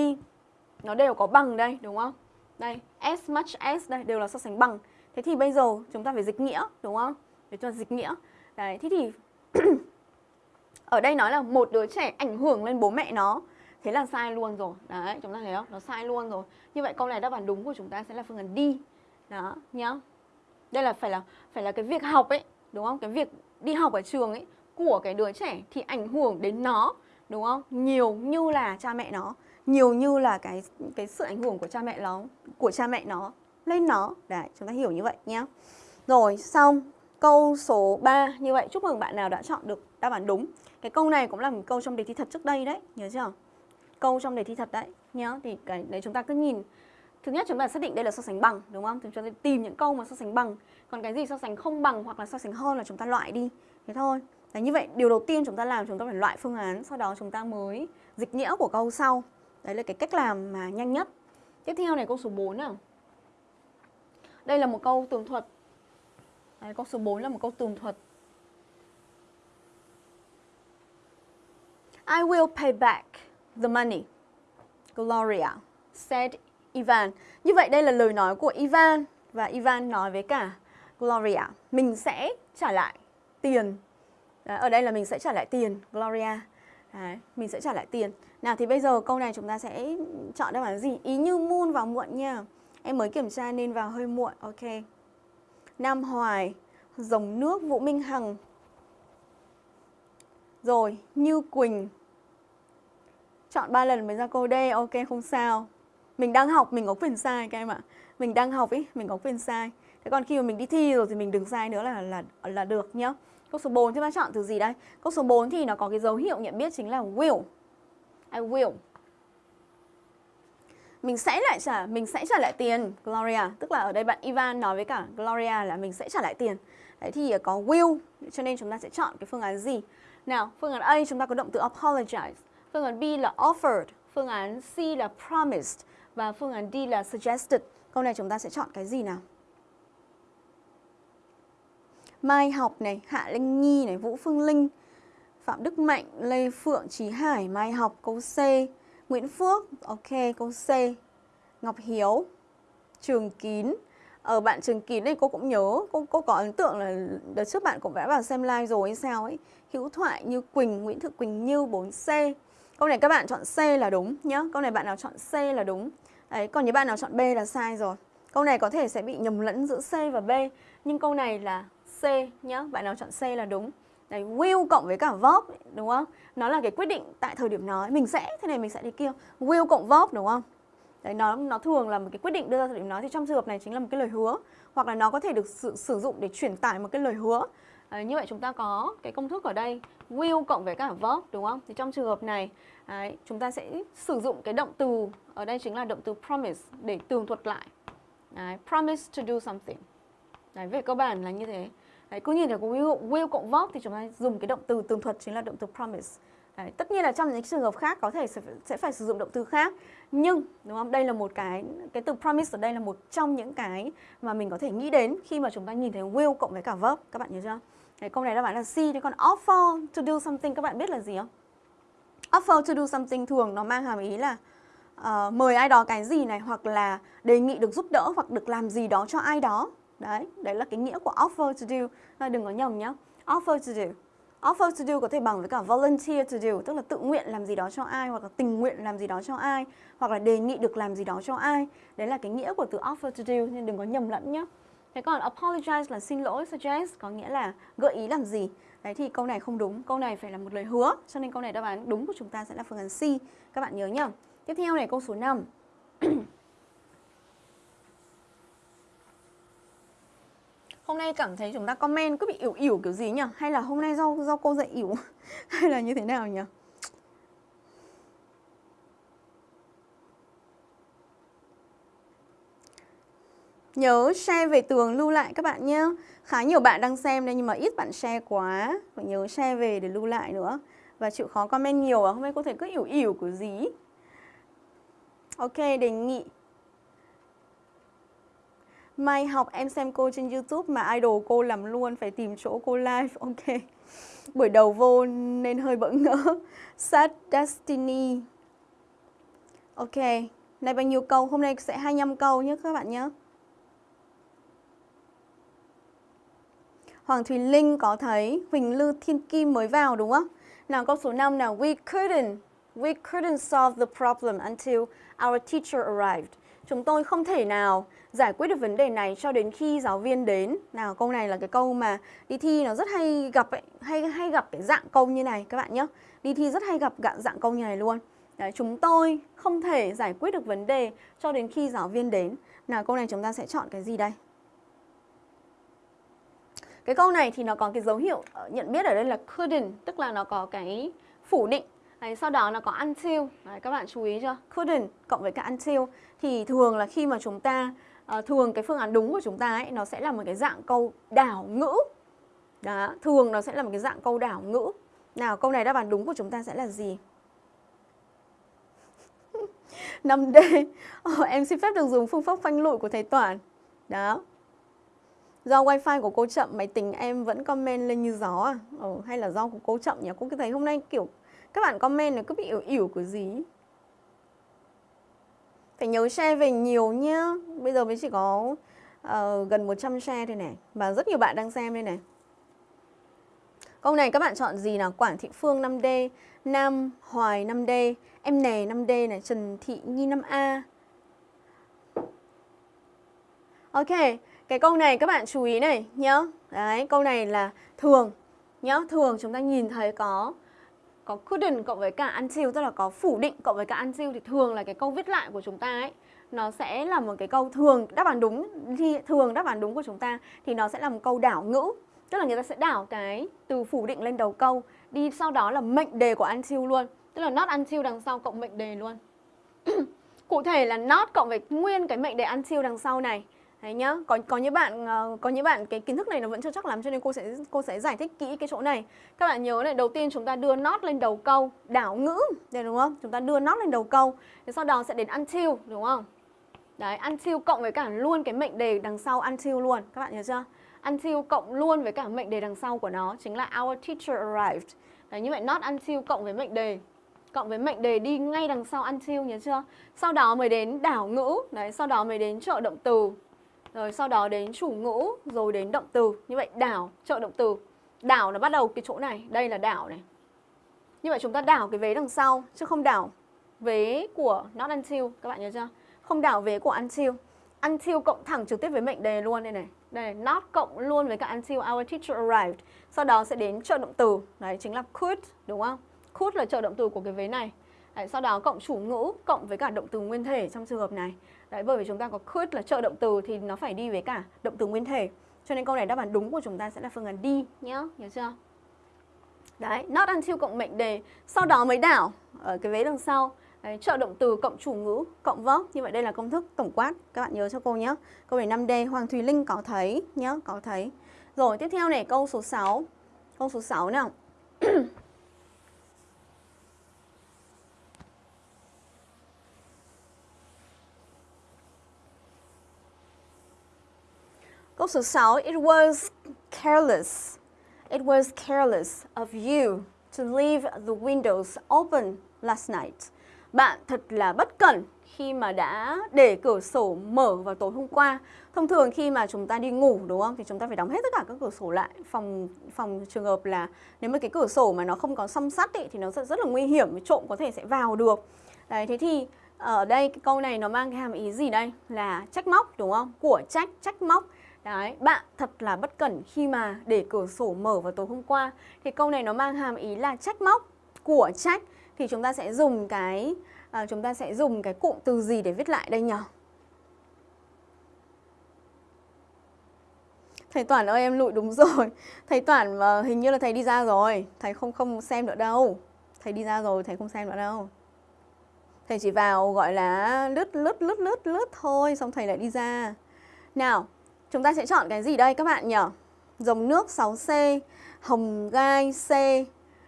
nó đều có bằng đây, đúng không? Đây, as much as đây đều là so sánh bằng. Thế thì bây giờ chúng ta phải dịch nghĩa, đúng không? Để cho dịch nghĩa. Đấy, thế thì ở đây nói là một đứa trẻ ảnh hưởng lên bố mẹ nó thế là sai luôn rồi. Đấy, chúng ta thấy không? Nó sai luôn rồi. Như vậy câu này đáp án đúng của chúng ta sẽ là phương án đi đó, nhá. Đây là phải là phải là cái việc học ấy, đúng không? Cái việc đi học ở trường ấy của cái đứa trẻ thì ảnh hưởng đến nó, đúng không? Nhiều như là cha mẹ nó, nhiều như là cái cái sự ảnh hưởng của cha mẹ nó, của cha mẹ nó lên nó. Đấy, chúng ta hiểu như vậy, nhá. Rồi, xong. Câu số 3 như vậy, chúc mừng bạn nào đã chọn được đáp án đúng. Cái câu này cũng là một câu trong đề thi thật trước đây đấy, nhớ chưa? Câu trong đề thi thật đấy nhá. Thì cái đấy chúng ta cứ nhìn. Thứ nhất chúng ta xác định đây là so sánh bằng đúng không? Thì chúng ta tìm những câu mà so sánh bằng. Còn cái gì so sánh không bằng hoặc là so sánh hơn là chúng ta loại đi. Thế thôi. Đấy như vậy điều đầu tiên chúng ta làm chúng ta phải loại phương án sau đó chúng ta mới dịch nghĩa của câu sau. Đấy là cái cách làm mà nhanh nhất. Tiếp theo này câu số 4 nào. Đây là một câu tường thuật. Đấy, câu số 4 là một câu tường thuật. I will pay back the money. Gloria said Ivan. Như vậy đây là lời nói của Ivan và Ivan nói với cả Gloria, mình sẽ trả lại tiền. Đấy, ở đây là mình sẽ trả lại tiền, Gloria. Đấy, mình sẽ trả lại tiền. Nào thì bây giờ câu này chúng ta sẽ chọn đáp án gì? Ý như Moon vào muộn nha. Em mới kiểm tra nên vào hơi muộn. Ok. Nam Hoài, Dòng nước Vũ Minh Hằng. Rồi, Như Quỳnh, chọn 3 lần mới ra câu D, ok, không sao. Mình đang học, mình có quyền sai các em ạ. Mình đang học ý, mình có quyền sai. Thế còn khi mà mình đi thi rồi thì mình đừng sai nữa là là là được nhá. Câu số 4 chúng ta chọn từ gì đây? Câu số 4 thì nó có cái dấu hiệu nhận biết chính là will. I will. Mình sẽ lại trả, mình sẽ trả lại tiền, Gloria. Tức là ở đây bạn Ivan nói với cả Gloria là mình sẽ trả lại tiền. Đấy thì có will, cho nên chúng ta sẽ chọn cái phương án gì? Nào, phương án A, chúng ta có động từ apologize. Phương án B là offered, phương án C là promised và phương án D là suggested. Câu này chúng ta sẽ chọn cái gì nào? Mai Học này, Hạ Linh Nhi này, Vũ Phương Linh, Phạm Đức Mạnh, Lê Phượng, Trí Hải, Mai Học, câu C, Nguyễn Phước, ok, câu C, Ngọc Hiếu, Trường Kín. Ở bạn Trường Kín này cô cũng nhớ, cô, cô có ấn tượng là đợt trước bạn cũng đã vào xem live rồi hay sao ấy. Hữu Thoại như Quỳnh, Nguyễn Thị Quỳnh Như 4C. Câu này các bạn chọn C là đúng nhá. Câu này bạn nào chọn C là đúng. Đấy, còn những bạn nào chọn B là sai rồi. Câu này có thể sẽ bị nhầm lẫn giữa C và B, nhưng câu này là C nhá. Bạn nào chọn C là đúng. Đấy, will cộng với cả verb đúng không? Nó là cái quyết định tại thời điểm nói mình sẽ thế này mình sẽ thế kia. Will cộng verb đúng không? Đấy, nó nó thường là một cái quyết định đưa ra thời điểm nói thì trong trường hợp này chính là một cái lời hứa hoặc là nó có thể được sử, sử dụng để truyền tải một cái lời hứa. Đấy, như vậy chúng ta có cái công thức ở đây will cộng với cả verb đúng không? Thì trong trường hợp này đấy, chúng ta sẽ sử dụng cái động từ ở đây chính là động từ promise để tường thuật lại. Đấy, promise to do something. Đấy, về cơ bản là như thế. Đấy, cứ nhìn thấy có will, will cộng verb thì chúng ta dùng cái động từ tường thuật chính là động từ promise. Đấy, tất nhiên là trong những trường hợp khác có thể sẽ, sẽ phải sử dụng động từ khác nhưng đúng không đây là một cái cái từ promise ở đây là một trong những cái mà mình có thể nghĩ đến khi mà chúng ta nhìn thấy will cộng với cả verb các bạn nhớ chưa Đấy, câu này đáp án là C. Thế còn offer to do something các bạn biết là gì không? Offer to do something thường nó mang hàm ý là uh, mời ai đó cái gì này hoặc là đề nghị được giúp đỡ hoặc được làm gì đó cho ai đó. Đấy, đấy là cái nghĩa của offer to do. À, đừng có nhầm nhá. Offer to do. Offer to do có thể bằng với cả volunteer to do, tức là tự nguyện làm gì đó cho ai hoặc là tình nguyện làm gì đó cho ai hoặc là đề nghị được làm gì đó cho ai. Đấy là cái nghĩa của từ offer to do nên đừng có nhầm lẫn nhé. Thế còn apologize là xin lỗi, suggest có nghĩa là gợi ý làm gì. Đấy thì câu này không đúng, câu này phải là một lời hứa. Cho nên câu này đáp án đúng của chúng ta sẽ là phương án C. Các bạn nhớ nhá. Tiếp theo này câu số 5. Hôm nay cảm thấy chúng ta comment cứ bị ỉu ỉu kiểu gì nhỉ? Hay là hôm nay do do cô dạy ỉu? Hay là như thế nào nhỉ? Nhớ share về tường lưu lại các bạn nhé. Khá nhiều bạn đang xem đây nhưng mà ít bạn share quá. Phải nhớ share về để lưu lại nữa. Và chịu khó comment nhiều à? Hôm nay có thể cứ ỉu ỉu của gì? Ok, đề nghị. Mai học em xem cô trên Youtube mà idol cô làm luôn, Phải tìm chỗ cô live. Ok. Buổi đầu vô nên hơi bỡ ngỡ. Sad Destiny. Ok. Này, bao nhiêu câu? Hôm nay sẽ 25 câu nhé các bạn nhé. Hoàng Thùy Linh có thấy Huỳnh Lư Thiên Kim mới vào đúng không? Nào câu số 5 nào We couldn't We couldn't solve the problem until our teacher arrived. Chúng tôi không thể nào giải quyết được vấn đề này cho đến khi giáo viên đến. Nào câu này là cái câu mà đi thi nó rất hay gặp ấy, hay hay gặp cái dạng câu như này các bạn nhé. Đi thi rất hay gặp dạng câu như này luôn. Đấy, chúng tôi không thể giải quyết được vấn đề cho đến khi giáo viên đến. Nào câu này chúng ta sẽ chọn cái gì đây? Cái câu này thì nó có cái dấu hiệu ờ, nhận biết ở đây là couldn't, tức là nó có cái phủ định. Đấy, sau đó nó có until, Đấy, các bạn chú ý chưa? Couldn't cộng với cả until thì thường là khi mà chúng ta uh, thường cái phương án đúng của chúng ta ấy nó sẽ là một cái dạng câu đảo ngữ. Đó, thường nó sẽ là một cái dạng câu đảo ngữ. Nào, câu này đáp án đúng của chúng ta sẽ là gì? 5D. Oh, ờ, em xin phép được dùng phương pháp phanh lụi của thầy Toản. Đó, Do wifi của cô chậm máy tính em vẫn comment lên như gió à? Ừ, hay là do của cô chậm nhỉ? Cô cứ thấy hôm nay kiểu các bạn comment này cứ bị ỉu ỉu của gì Phải nhớ share về nhiều nhá Bây giờ mới chỉ có uh, gần 100 share thôi này Và rất nhiều bạn đang xem đây này Câu này các bạn chọn gì nào? Quảng Thị Phương 5D Nam Hoài 5D Em Nè 5D này Trần Thị Nhi 5A Ok cái câu này các bạn chú ý này nhá. Đấy, câu này là thường. Nhá. Thường chúng ta nhìn thấy có có couldn't cộng với cả until tức là có phủ định cộng với cả until thì thường là cái câu viết lại của chúng ta ấy. Nó sẽ là một cái câu thường đáp án đúng thì thường đáp án đúng của chúng ta thì nó sẽ là một câu đảo ngữ. Tức là người ta sẽ đảo cái từ phủ định lên đầu câu đi sau đó là mệnh đề của until luôn. Tức là not until đằng sau cộng mệnh đề luôn. Cụ thể là not cộng với nguyên cái mệnh đề until đằng sau này. Đấy nhá, có có những bạn ờ, có những bạn cái kiến thức này nó vẫn chưa chắc lắm cho nên cô sẽ cô sẽ giải thích kỹ cái chỗ này. Các bạn nhớ này, đầu tiên chúng ta đưa not lên đầu câu, đảo ngữ, đây đúng không? Chúng ta đưa not lên đầu câu, thì sau đó sẽ đến until đúng không? Đấy, until cộng với cả luôn cái mệnh đề đằng sau until luôn, các bạn nhớ chưa? Until cộng luôn với cả mệnh đề đằng sau của nó chính là our teacher arrived. Đấy như vậy not until cộng với mệnh đề cộng với mệnh đề đi ngay đằng sau until nhớ chưa? Sau đó mới đến đảo ngữ, đấy, sau đó mới đến trợ động từ, rồi sau đó đến chủ ngữ, rồi đến động từ. Như vậy đảo, trợ động từ. Đảo nó bắt đầu cái chỗ này, đây là đảo này. Như vậy chúng ta đảo cái vế đằng sau, chứ không đảo vế của not until, các bạn nhớ chưa? Không đảo vế của until. Until cộng thẳng trực tiếp với mệnh đề luôn đây này. Đây, not cộng luôn với cả until our teacher arrived. Sau đó sẽ đến trợ động từ, đấy chính là could, đúng không? Could là trợ động từ của cái vế này. Đấy, sau đó cộng chủ ngữ cộng với cả động từ nguyên thể trong trường hợp này. Đấy, bởi vì chúng ta có could là trợ động từ thì nó phải đi với cả động từ nguyên thể. Cho nên câu này đáp án đúng của chúng ta sẽ là phương án đi nhá, nhớ chưa? Đấy, not until cộng mệnh đề, sau đó mới đảo ở cái vế đằng sau. Đấy, trợ động từ cộng chủ ngữ cộng verb. Như vậy đây là công thức tổng quát. Các bạn nhớ cho cô nhé. Câu này 5D, Hoàng Thùy Linh có thấy nhé, có thấy. Rồi, tiếp theo này câu số 6. Câu số 6 nào. Câu số 6, it was careless. It was careless of you to leave the windows open last night. Bạn thật là bất cẩn khi mà đã để cửa sổ mở vào tối hôm qua. Thông thường khi mà chúng ta đi ngủ đúng không thì chúng ta phải đóng hết tất cả các cửa sổ lại. Phòng phòng trường hợp là nếu mà cái cửa sổ mà nó không có song sắt ấy, thì nó rất rất là nguy hiểm, trộm có thể sẽ vào được. Đấy thế thì ở đây cái câu này nó mang cái hàm ý gì đây? Là trách móc đúng không? Của trách, trách móc. Đấy, bạn thật là bất cẩn khi mà để cửa sổ mở vào tối hôm qua. Thì câu này nó mang hàm ý là trách móc của trách. Thì chúng ta sẽ dùng cái à, chúng ta sẽ dùng cái cụm từ gì để viết lại đây nhỉ? Thầy Toản ơi em lụi đúng rồi. Thầy Toản mà hình như là thầy đi ra rồi. Thầy không không xem nữa đâu. Thầy đi ra rồi thầy không xem nữa đâu. Thầy chỉ vào gọi là lướt lướt lướt lướt lướt thôi Xong thầy lại đi ra. Nào chúng ta sẽ chọn cái gì đây các bạn nhỉ? Dòng nước 6C Hồng gai C.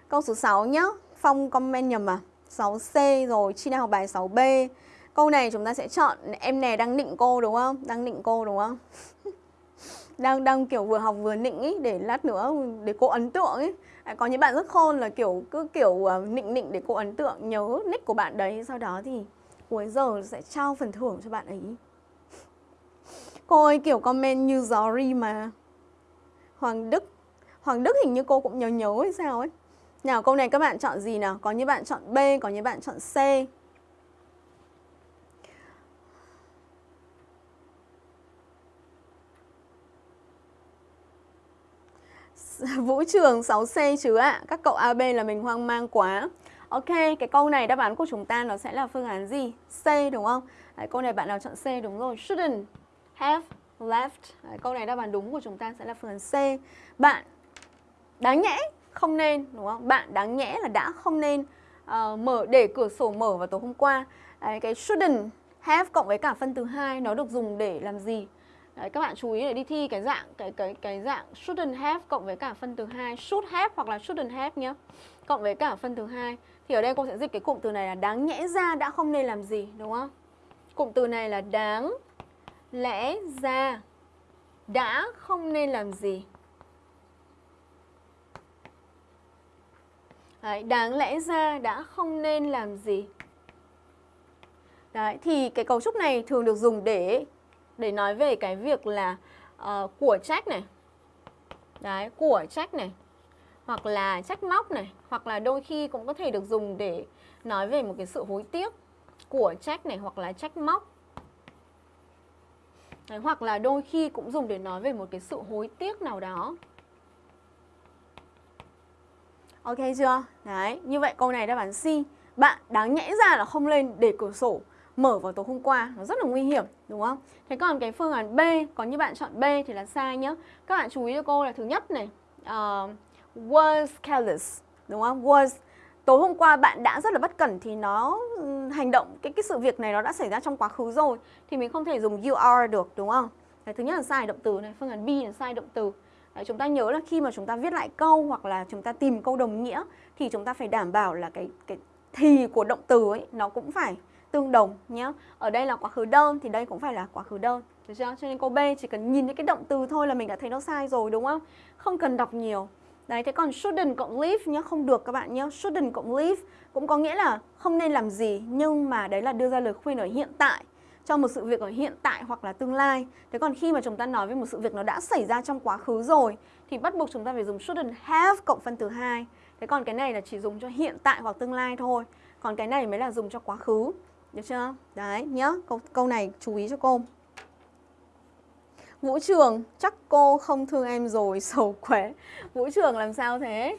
Câu số 6 nhá. Phong comment nhầm à? 6C rồi Chi nào học bài 6B Câu này chúng ta sẽ chọn Em này đang nịnh cô đúng không? Đang nịnh cô đúng không? Đang đang kiểu vừa học vừa nịnh ý để lát nữa để cô ấn tượng ấy à, có những bạn rất khôn là kiểu cứ kiểu uh, nịnh nịnh để cô ấn tượng nhớ nick của bạn đấy. Sau đó thì cuối giờ sẽ trao phần thưởng cho bạn ấy cô ơi kiểu comment như gió ri mà Hoàng Đức Hoàng Đức hình như cô cũng nhớ nhớ hay sao ấy nào câu này các bạn chọn gì nào có những bạn chọn B có những bạn chọn C Vũ Trường 6C chứ ạ. À. Các cậu AB là mình hoang mang quá. Ok, cái câu này đáp án của chúng ta nó sẽ là phương án gì? C đúng không? Đấy, câu này bạn nào chọn C đúng rồi. Shouldn't have left. Đấy, câu này đáp án đúng của chúng ta sẽ là phương án C. Bạn đáng nhẽ không nên đúng không? Bạn đáng nhẽ là đã không nên uh, mở để cửa sổ mở vào tối hôm qua. Đấy, cái shouldn't have cộng với cả phân từ hai nó được dùng để làm gì? Đấy, các bạn chú ý để đi thi cái dạng cái cái cái dạng shouldn't have cộng với cả phân từ hai should have hoặc là shouldn't have nhé Cộng với cả phân từ hai thì ở đây cô sẽ dịch cái cụm từ này là đáng nhẽ ra đã không nên làm gì đúng không? Cụm từ này là đáng lẽ ra đã không nên làm gì. Đấy, đáng lẽ ra đã không nên làm gì. Đấy, thì cái cấu trúc này thường được dùng để để nói về cái việc là uh, của trách này đấy của trách này hoặc là trách móc này hoặc là đôi khi cũng có thể được dùng để nói về một cái sự hối tiếc của trách này hoặc là trách móc đấy, hoặc là đôi khi cũng dùng để nói về một cái sự hối tiếc nào đó ok chưa đấy như vậy câu này đáp án C bạn đáng nhẽ ra là không lên để cửa sổ mở vào tối hôm qua nó rất là nguy hiểm đúng không? Thế còn cái phương án B có như bạn chọn B thì là sai nhá. Các bạn chú ý cho cô là thứ nhất này ờ, uh, was careless đúng không? Was tối hôm qua bạn đã rất là bất cẩn thì nó hành động cái cái sự việc này nó đã xảy ra trong quá khứ rồi thì mình không thể dùng you are được đúng không? Đấy, thứ nhất là sai động từ này, phương án B là sai động từ. Đấy, chúng ta nhớ là khi mà chúng ta viết lại câu hoặc là chúng ta tìm câu đồng nghĩa thì chúng ta phải đảm bảo là cái cái thì của động từ ấy nó cũng phải tương đồng nhé. Ở đây là quá khứ đơn thì đây cũng phải là quá khứ đơn. Được chưa? Cho nên câu B chỉ cần nhìn thấy cái động từ thôi là mình đã thấy nó sai rồi đúng không? Không cần đọc nhiều. Đấy, thế còn shouldn't cộng leave nhá, không được các bạn nhé. Shouldn't cộng leave cũng có nghĩa là không nên làm gì nhưng mà đấy là đưa ra lời khuyên ở hiện tại cho một sự việc ở hiện tại hoặc là tương lai. Thế còn khi mà chúng ta nói về một sự việc nó đã xảy ra trong quá khứ rồi thì bắt buộc chúng ta phải dùng shouldn't have cộng phân từ hai. Thế còn cái này là chỉ dùng cho hiện tại hoặc tương lai thôi. Còn cái này mới là dùng cho quá khứ. Được chưa? Đấy, nhá. Câu, câu này chú ý cho cô. Vũ Trường, chắc cô không thương em rồi, sầu quế. Vũ Trường làm sao thế?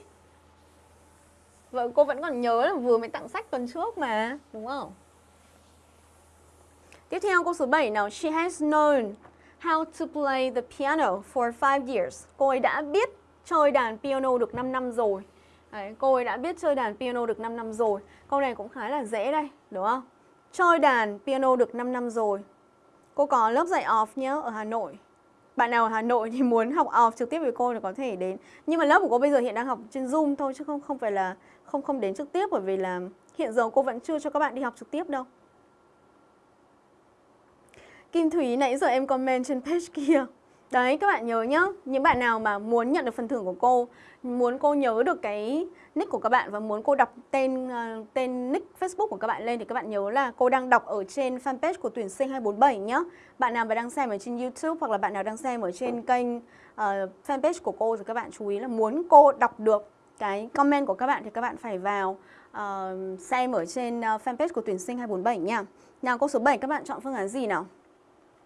Vâng, cô vẫn còn nhớ là vừa mới tặng sách tuần trước mà, đúng không? Tiếp theo câu số 7 nào. She has known how to play the piano for 5 years. Cô ấy đã biết chơi đàn piano được 5 năm rồi. Đấy, cô ấy đã biết chơi đàn piano được 5 năm rồi. Câu này cũng khá là dễ đây, đúng không? Chơi đàn piano được 5 năm rồi. Cô có lớp dạy off nhé ở Hà Nội. Bạn nào ở Hà Nội thì muốn học off trực tiếp với cô thì có thể đến. Nhưng mà lớp của cô bây giờ hiện đang học trên Zoom thôi, chứ không không phải là, không không đến trực tiếp, bởi vì là hiện giờ cô vẫn chưa cho các bạn đi học trực tiếp đâu. Kim Thúy nãy giờ em comment trên page kia. Đấy các bạn nhớ nhá, những bạn nào mà muốn nhận được phần thưởng của cô, muốn cô nhớ được cái nick của các bạn và muốn cô đọc tên uh, tên nick Facebook của các bạn lên thì các bạn nhớ là cô đang đọc ở trên fanpage của tuyển sinh 247 nhá. Bạn nào mà đang xem ở trên YouTube hoặc là bạn nào đang xem ở trên kênh uh, fanpage của cô thì các bạn chú ý là muốn cô đọc được cái comment của các bạn thì các bạn phải vào uh, xem ở trên uh, fanpage của tuyển sinh 247 nha. Nào câu số 7 các bạn chọn phương án gì nào?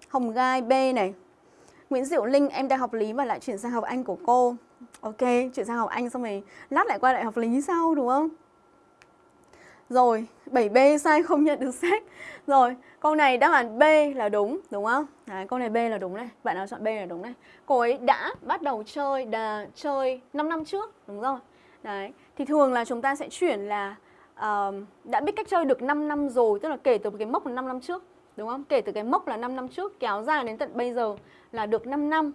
Hồng Gai B này. Nguyễn Diệu Linh em đang học lý và lại chuyển sang học Anh của cô. Ok, chuyển sang học Anh xong rồi lát lại qua lại học lý sau đúng không? Rồi, 7B sai không nhận được sách. Rồi, câu này đáp án B là đúng, đúng không? Đấy, câu này B là đúng này. Bạn nào chọn B là đúng này. Cô ấy đã bắt đầu chơi đà chơi 5 năm trước, đúng rồi. Đấy, thì thường là chúng ta sẽ chuyển là uh, đã biết cách chơi được 5 năm rồi, tức là kể từ cái mốc 5 năm trước, đúng không? Kể từ cái mốc là 5 năm trước kéo dài đến tận bây giờ là được 5 năm.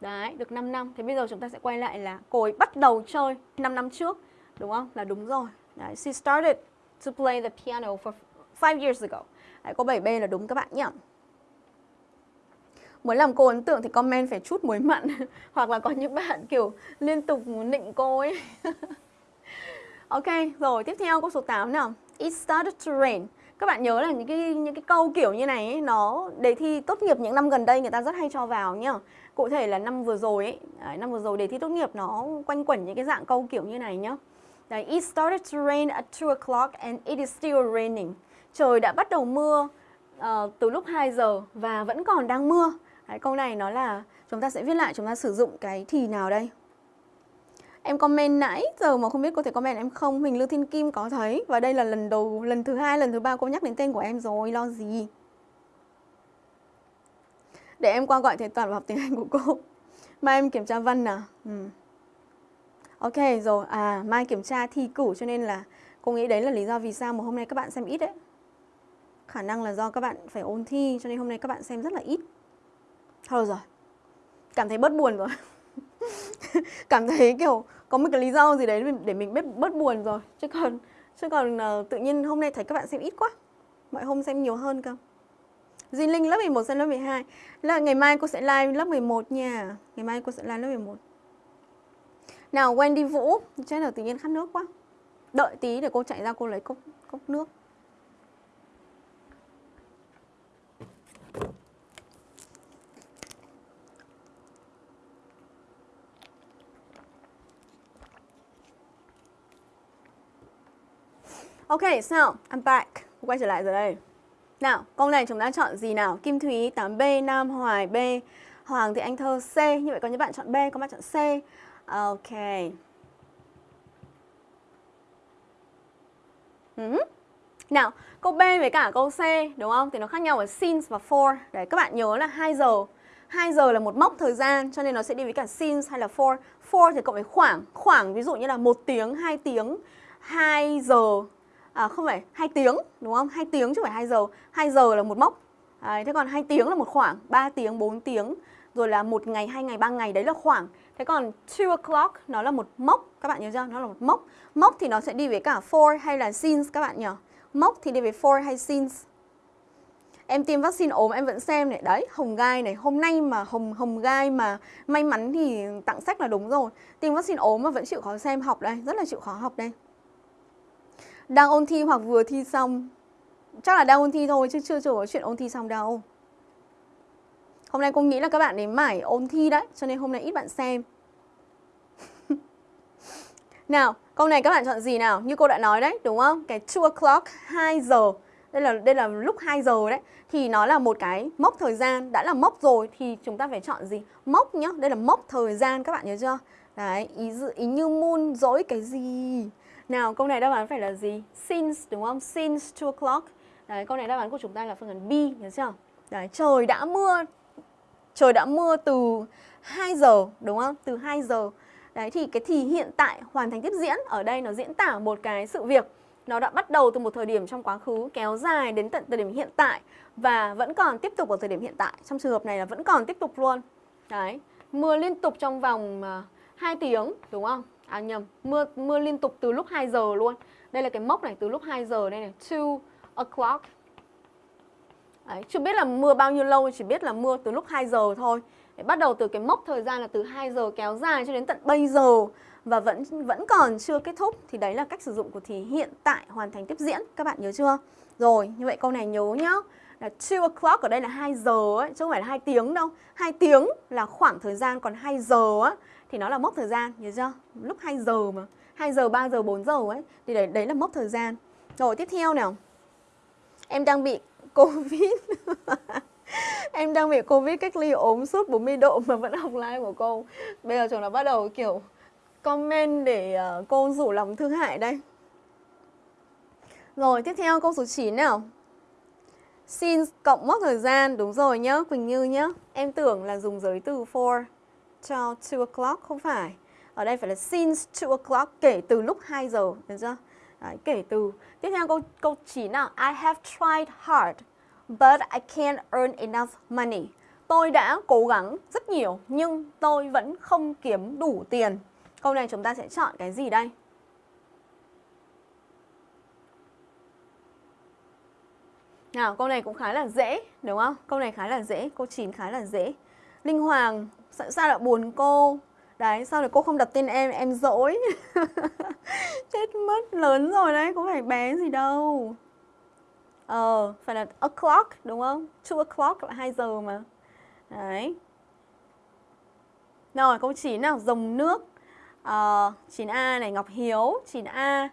Đấy, được 5 năm. Thế bây giờ chúng ta sẽ quay lại là cô ấy bắt đầu chơi 5 năm trước, đúng không? Là đúng rồi. Đấy, she started to play the piano for 5 years ago. Đấy, câu 7B là đúng các bạn nhé. Muốn làm cô ấn tượng thì comment phải chút muối mặn Hoặc là có những bạn kiểu liên tục nịnh cô ấy Ok, rồi tiếp theo câu số 8 nào It started to rain các bạn nhớ là những cái những cái câu kiểu như này ấy, nó đề thi tốt nghiệp những năm gần đây người ta rất hay cho vào nhá. Cụ thể là năm vừa rồi ấy, đấy, năm vừa rồi đề thi tốt nghiệp nó quanh quẩn những cái dạng câu kiểu như này nhá. Đấy, it started to rain at 2 o'clock and it is still raining. Trời đã bắt đầu mưa uh, từ lúc 2 giờ và vẫn còn đang mưa. Đấy, câu này nó là chúng ta sẽ viết lại chúng ta sử dụng cái thì nào đây? Em comment nãy giờ mà không biết có thể comment em không? Huỳnh Lưu Thiên Kim có thấy. Và đây là lần đầu, lần thứ hai, lần thứ ba cô nhắc đến tên của em rồi. Lo gì? Để em qua gọi thầy Toàn vào học tiếng Anh của cô. Mai em kiểm tra văn à? Ừ. Ok rồi. À mai kiểm tra thi cử cho nên là Cô nghĩ đấy là lý do vì sao mà hôm nay các bạn xem ít đấy. Khả năng là do các bạn phải ôn thi Cho nên hôm nay các bạn xem rất là ít. Thôi rồi. Cảm thấy bớt buồn rồi. cảm thấy kiểu có một cái lý do gì đấy để mình bớt bớt buồn rồi. Chứ còn chứ còn uh, tự nhiên hôm nay thấy các bạn xem ít quá. Mọi hôm xem nhiều hơn cơ. Duy Linh lớp 11 sang lớp 12 là ngày mai cô sẽ live lớp 11 nha. Ngày mai cô sẽ live lớp 11 nào Wendy Vũ chết là tự nhiên khát nước quá. Đợi tí để cô chạy ra cô lấy cốc cốc nước. Ok, so I'm back. Quay trở lại rồi đây. Nào, câu này chúng ta chọn gì nào? Kim Thúy 8B, Nam Hoài B, Hoàng Thị Anh Thơ C. Như vậy có những bạn chọn B, có bạn chọn C. Ok. Ừ. Nào, câu B với cả câu C đúng không? Thì nó khác nhau ở since và for. Đấy, các bạn nhớ là 2 giờ. 2 giờ là một mốc thời gian cho nên nó sẽ đi với cả since hay là for. For thì cộng với khoảng. Khoảng ví dụ như là 1 tiếng, 2 tiếng, 2 giờ à, không phải 2 tiếng đúng không? 2 tiếng chứ không phải 2 giờ. 2 giờ là một mốc. À, thế còn 2 tiếng là một khoảng, 3 tiếng, 4 tiếng, rồi là một ngày, hai ngày, ba ngày đấy là khoảng. Thế còn 2 o'clock nó là một mốc, các bạn nhớ chưa? Nó là một mốc. Mốc thì nó sẽ đi với cả for hay là since các bạn nhỉ? Mốc thì đi với for hay since. Em tiêm vaccine ốm em vẫn xem này Đấy, hồng gai này Hôm nay mà hồng hồng gai mà may mắn thì tặng sách là đúng rồi Tiêm vaccine ốm mà vẫn chịu khó xem học đây Rất là chịu khó học đây đang ôn thi hoặc vừa thi xong. Chắc là đang ôn thi thôi chứ chưa chưa có chuyện ôn thi xong đâu. Hôm nay cô nghĩ là các bạn đến mải ôn thi đấy Cho nên hôm nay ít bạn xem. Nào, câu này các bạn chọn gì nào? Như cô đã nói đấy, đúng không? Cái 2 o'clock, 2 giờ. Đây là đây là lúc 2 giờ đấy. Thì nó là một cái mốc thời gian. Đã là mốc rồi thì chúng ta phải chọn gì? Mốc nhá đây là mốc thời gian các bạn nhớ chưa? Đấy ý dự ý như moon dỗi cái gì? Nào, câu này đáp án phải là gì? Since đúng không? Since 2 o'clock. Đấy, câu này đáp án của chúng ta là phương án B, nhớ chưa? Đấy, trời đã mưa. Trời đã mưa từ 2 giờ, đúng không? Từ 2 giờ. Đấy, thì cái thì hiện tại hoàn thành tiếp diễn ở đây nó diễn tả một cái sự việc nó đã bắt đầu từ một thời điểm trong quá khứ kéo dài đến tận thời điểm hiện tại và vẫn còn tiếp tục ở thời điểm hiện tại. Trong trường hợp này là vẫn còn tiếp tục luôn. Đấy, mưa liên tục trong vòng à, 2 tiếng, đúng không? À nhầm, mưa mưa liên tục từ lúc 2 giờ luôn. Đây là cái mốc này từ lúc 2 giờ đây này, 2 o'clock. Đấy, chưa biết là mưa bao nhiêu lâu, chỉ biết là mưa từ lúc 2 giờ thôi. Để bắt đầu từ cái mốc thời gian là từ 2 giờ kéo dài cho đến tận bây giờ và vẫn vẫn còn chưa kết thúc thì đấy là cách sử dụng của thì hiện tại hoàn thành tiếp diễn. Các bạn nhớ chưa? Rồi, như vậy câu này nhớ nhá. Là 2 o'clock ở đây là 2 giờ ấy, chứ không phải là 2 tiếng đâu. 2 tiếng là khoảng thời gian còn 2 giờ á thì nó là mốc thời gian, nhớ chưa? Lúc 2 giờ mà, 2 giờ, 3 giờ, 4 giờ ấy thì đấy, đấy là mốc thời gian. Rồi tiếp theo nào. Em đang bị Covid. em đang bị Covid cách ly ốm suốt 40 độ mà vẫn học live của cô. Bây giờ chúng nó bắt đầu kiểu comment để ờ, cô rủ lòng thương hại đây. Rồi, tiếp theo câu số 9 nào. xin cộng mốc thời gian, đúng rồi nhá, Quỳnh Như nhá. Em tưởng là dùng giới từ for cho 2 o'clock, không phải. Ở đây phải là since 2 o'clock, kể từ lúc 2 giờ, được chưa? Đấy, kể từ. Tiếp theo câu câu 9 nào. I have tried hard, but I can't earn enough money. Tôi đã cố gắng rất nhiều, nhưng tôi vẫn không kiếm đủ tiền. Câu này chúng ta sẽ chọn cái gì đây? Nào, câu này cũng khá là dễ, đúng không? Câu này khá là dễ, câu 9 khá là dễ. Linh Hoàng, sao, lại buồn cô? Đấy, sao lại cô không đặt tên em, em dỗi. Chết mất, lớn rồi đấy, có phải bé gì đâu. Ờ, phải là o'clock, đúng không? 2 o'clock là 2 giờ mà. Đấy. Rồi, câu 9 nào, dòng nước. Ờ, uh, 9A này, Ngọc Hiếu, 9A. Uh,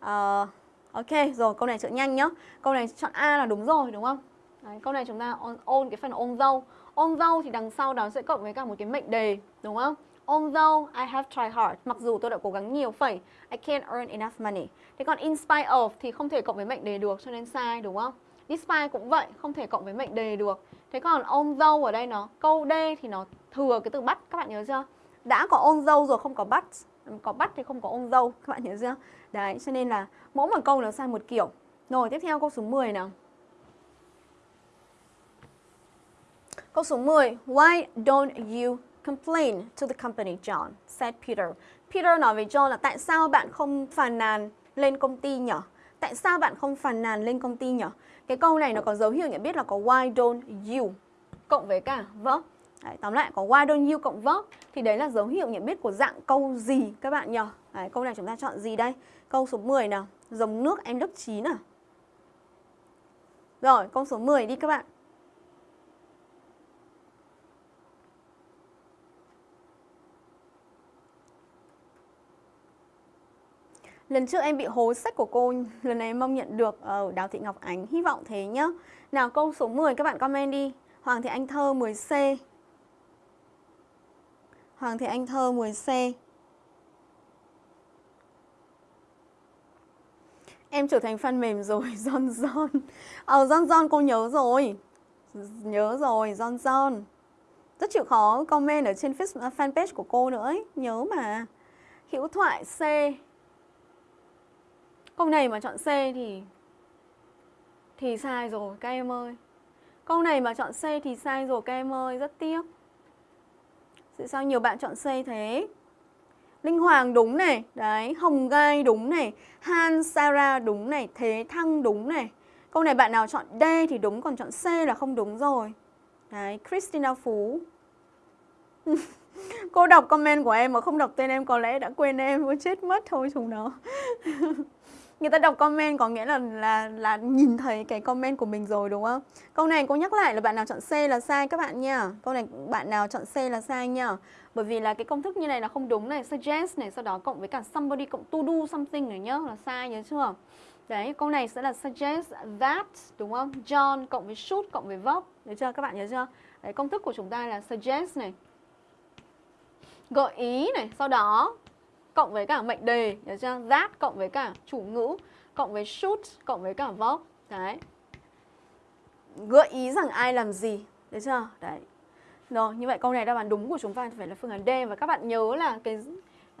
ờ, Ok, rồi câu này chọn nhanh nhá. Câu này chọn A là đúng rồi đúng không? Đấy, câu này chúng ta ôn, ôn cái phần ôn dâu. Although dâu thì đằng sau đó sẽ cộng với cả một cái mệnh đề đúng không? Although I have tried hard, mặc dù tôi đã cố gắng nhiều phẩy, I can't earn enough money. Thế còn in spite of thì không thể cộng với mệnh đề được cho nên sai đúng không? Despite cũng vậy, không thể cộng với mệnh đề được. Thế còn although ở đây nó câu D thì nó thừa cái từ bắt các bạn nhớ chưa? Đã có although rồi không có bắt, có bắt thì không có although các bạn nhớ chưa? Đấy, cho nên là mỗi một câu nó sai một kiểu. Rồi, tiếp theo câu số 10 nào. Câu số 10. Why don't you complain to the company, John? said Peter. Peter nói với John là tại sao bạn không phàn nàn lên công ty nhỉ? Tại sao bạn không phàn nàn lên công ty nhỉ? Cái câu này nó có dấu hiệu nhận biết là có why don't you cộng với cả verb. Đấy, tóm lại có why don't you cộng verb thì đấy là dấu hiệu nhận biết của dạng câu gì các bạn nhỉ? Đấy, câu này chúng ta chọn gì đây? Câu số 10 nào, dòng nước em lớp 9 à? Rồi, câu số 10 đi các bạn. Lần trước em bị hố sách của cô, lần này em mong nhận được ở Đào Thị Ngọc Ánh, hy vọng thế nhá. Nào câu số 10 các bạn comment đi. Hoàng Thị Anh Thơ 10C. Hoàng Thị Anh Thơ 10C. Em trở thành fan mềm rồi, John John. Ờ, John John cô nhớ rồi. Nhớ rồi, John John. Rất chịu khó comment ở trên à, fanpage của cô nữa ấy. Nhớ mà. Hữu thoại C. Câu này mà chọn C thì thì sai rồi các em ơi. Câu này mà chọn C thì sai rồi các em ơi, rất tiếc. Tại sao nhiều bạn chọn C thế? Linh Hoàng đúng này, đấy, Hồng Gai đúng này, Han Sarah đúng này, Thế Thăng đúng này. Câu này bạn nào chọn D thì đúng, còn chọn C là không đúng rồi. Đấy, Christina Phú. Cô đọc comment của em mà không đọc tên em có lẽ đã quên em, cô chết mất thôi chúng nó. người ta đọc comment có nghĩa là là là nhìn thấy cái comment của mình rồi đúng không? Câu này cô nhắc lại là bạn nào chọn C là sai các bạn nha. Câu này bạn nào chọn C là sai nha. Bởi vì là cái công thức như này là không đúng này, suggest này, sau đó cộng với cả somebody cộng to do something này nhá, là sai nhớ chưa? Đấy, câu này sẽ là suggest that đúng không? John cộng với should cộng với verb, được chưa? Các bạn nhớ chưa? Đấy, công thức của chúng ta là suggest này. Gợi ý này, sau đó cộng với cả mệnh đề, nhớ chưa? That cộng với cả chủ ngữ, cộng với should, cộng với cả verb. Đấy. Gợi ý rằng ai làm gì, được chưa? Đấy. Rồi, như vậy câu này đáp án đúng của chúng ta phải là phương án D và các bạn nhớ là cái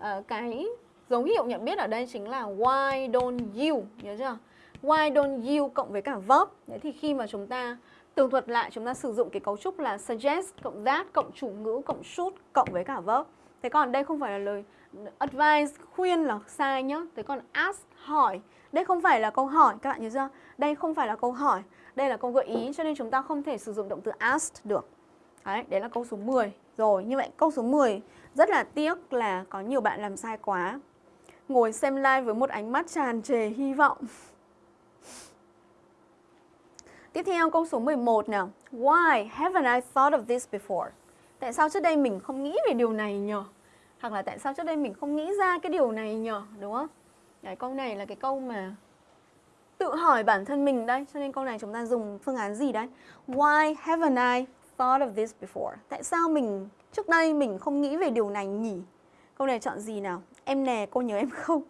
uh, cái dấu hiệu nhận biết ở đây chính là why don't you, nhớ chưa? Why don't you cộng với cả verb. Đấy thì khi mà chúng ta tường thuật lại chúng ta sử dụng cái cấu trúc là suggest cộng that cộng chủ ngữ cộng should cộng với cả verb. Thế còn đây không phải là lời advice khuyên là sai nhá. Thế còn ask, hỏi. Đây không phải là câu hỏi, các bạn nhớ chưa? Đây không phải là câu hỏi. Đây là câu gợi ý, cho nên chúng ta không thể sử dụng động từ ask được. Đấy đấy là câu số 10 rồi, như vậy, câu số 10 rất là tiếc là có nhiều bạn làm sai quá. Ngồi xem live với một ánh mắt tràn trề hy vọng. Tiếp theo, câu số 11 nào. Why haven't I thought of this before? Tại sao trước đây mình không nghĩ về điều này nhỉ? Hoặc là tại sao trước đây mình không nghĩ ra cái điều này nhở đúng không? Đấy, câu này là cái câu mà tự hỏi bản thân mình đây cho nên câu này chúng ta dùng phương án gì đấy? Why haven't I thought of this before? Tại sao mình trước đây mình không nghĩ về điều này nhỉ? Câu này chọn gì nào? Em nè cô nhớ em không?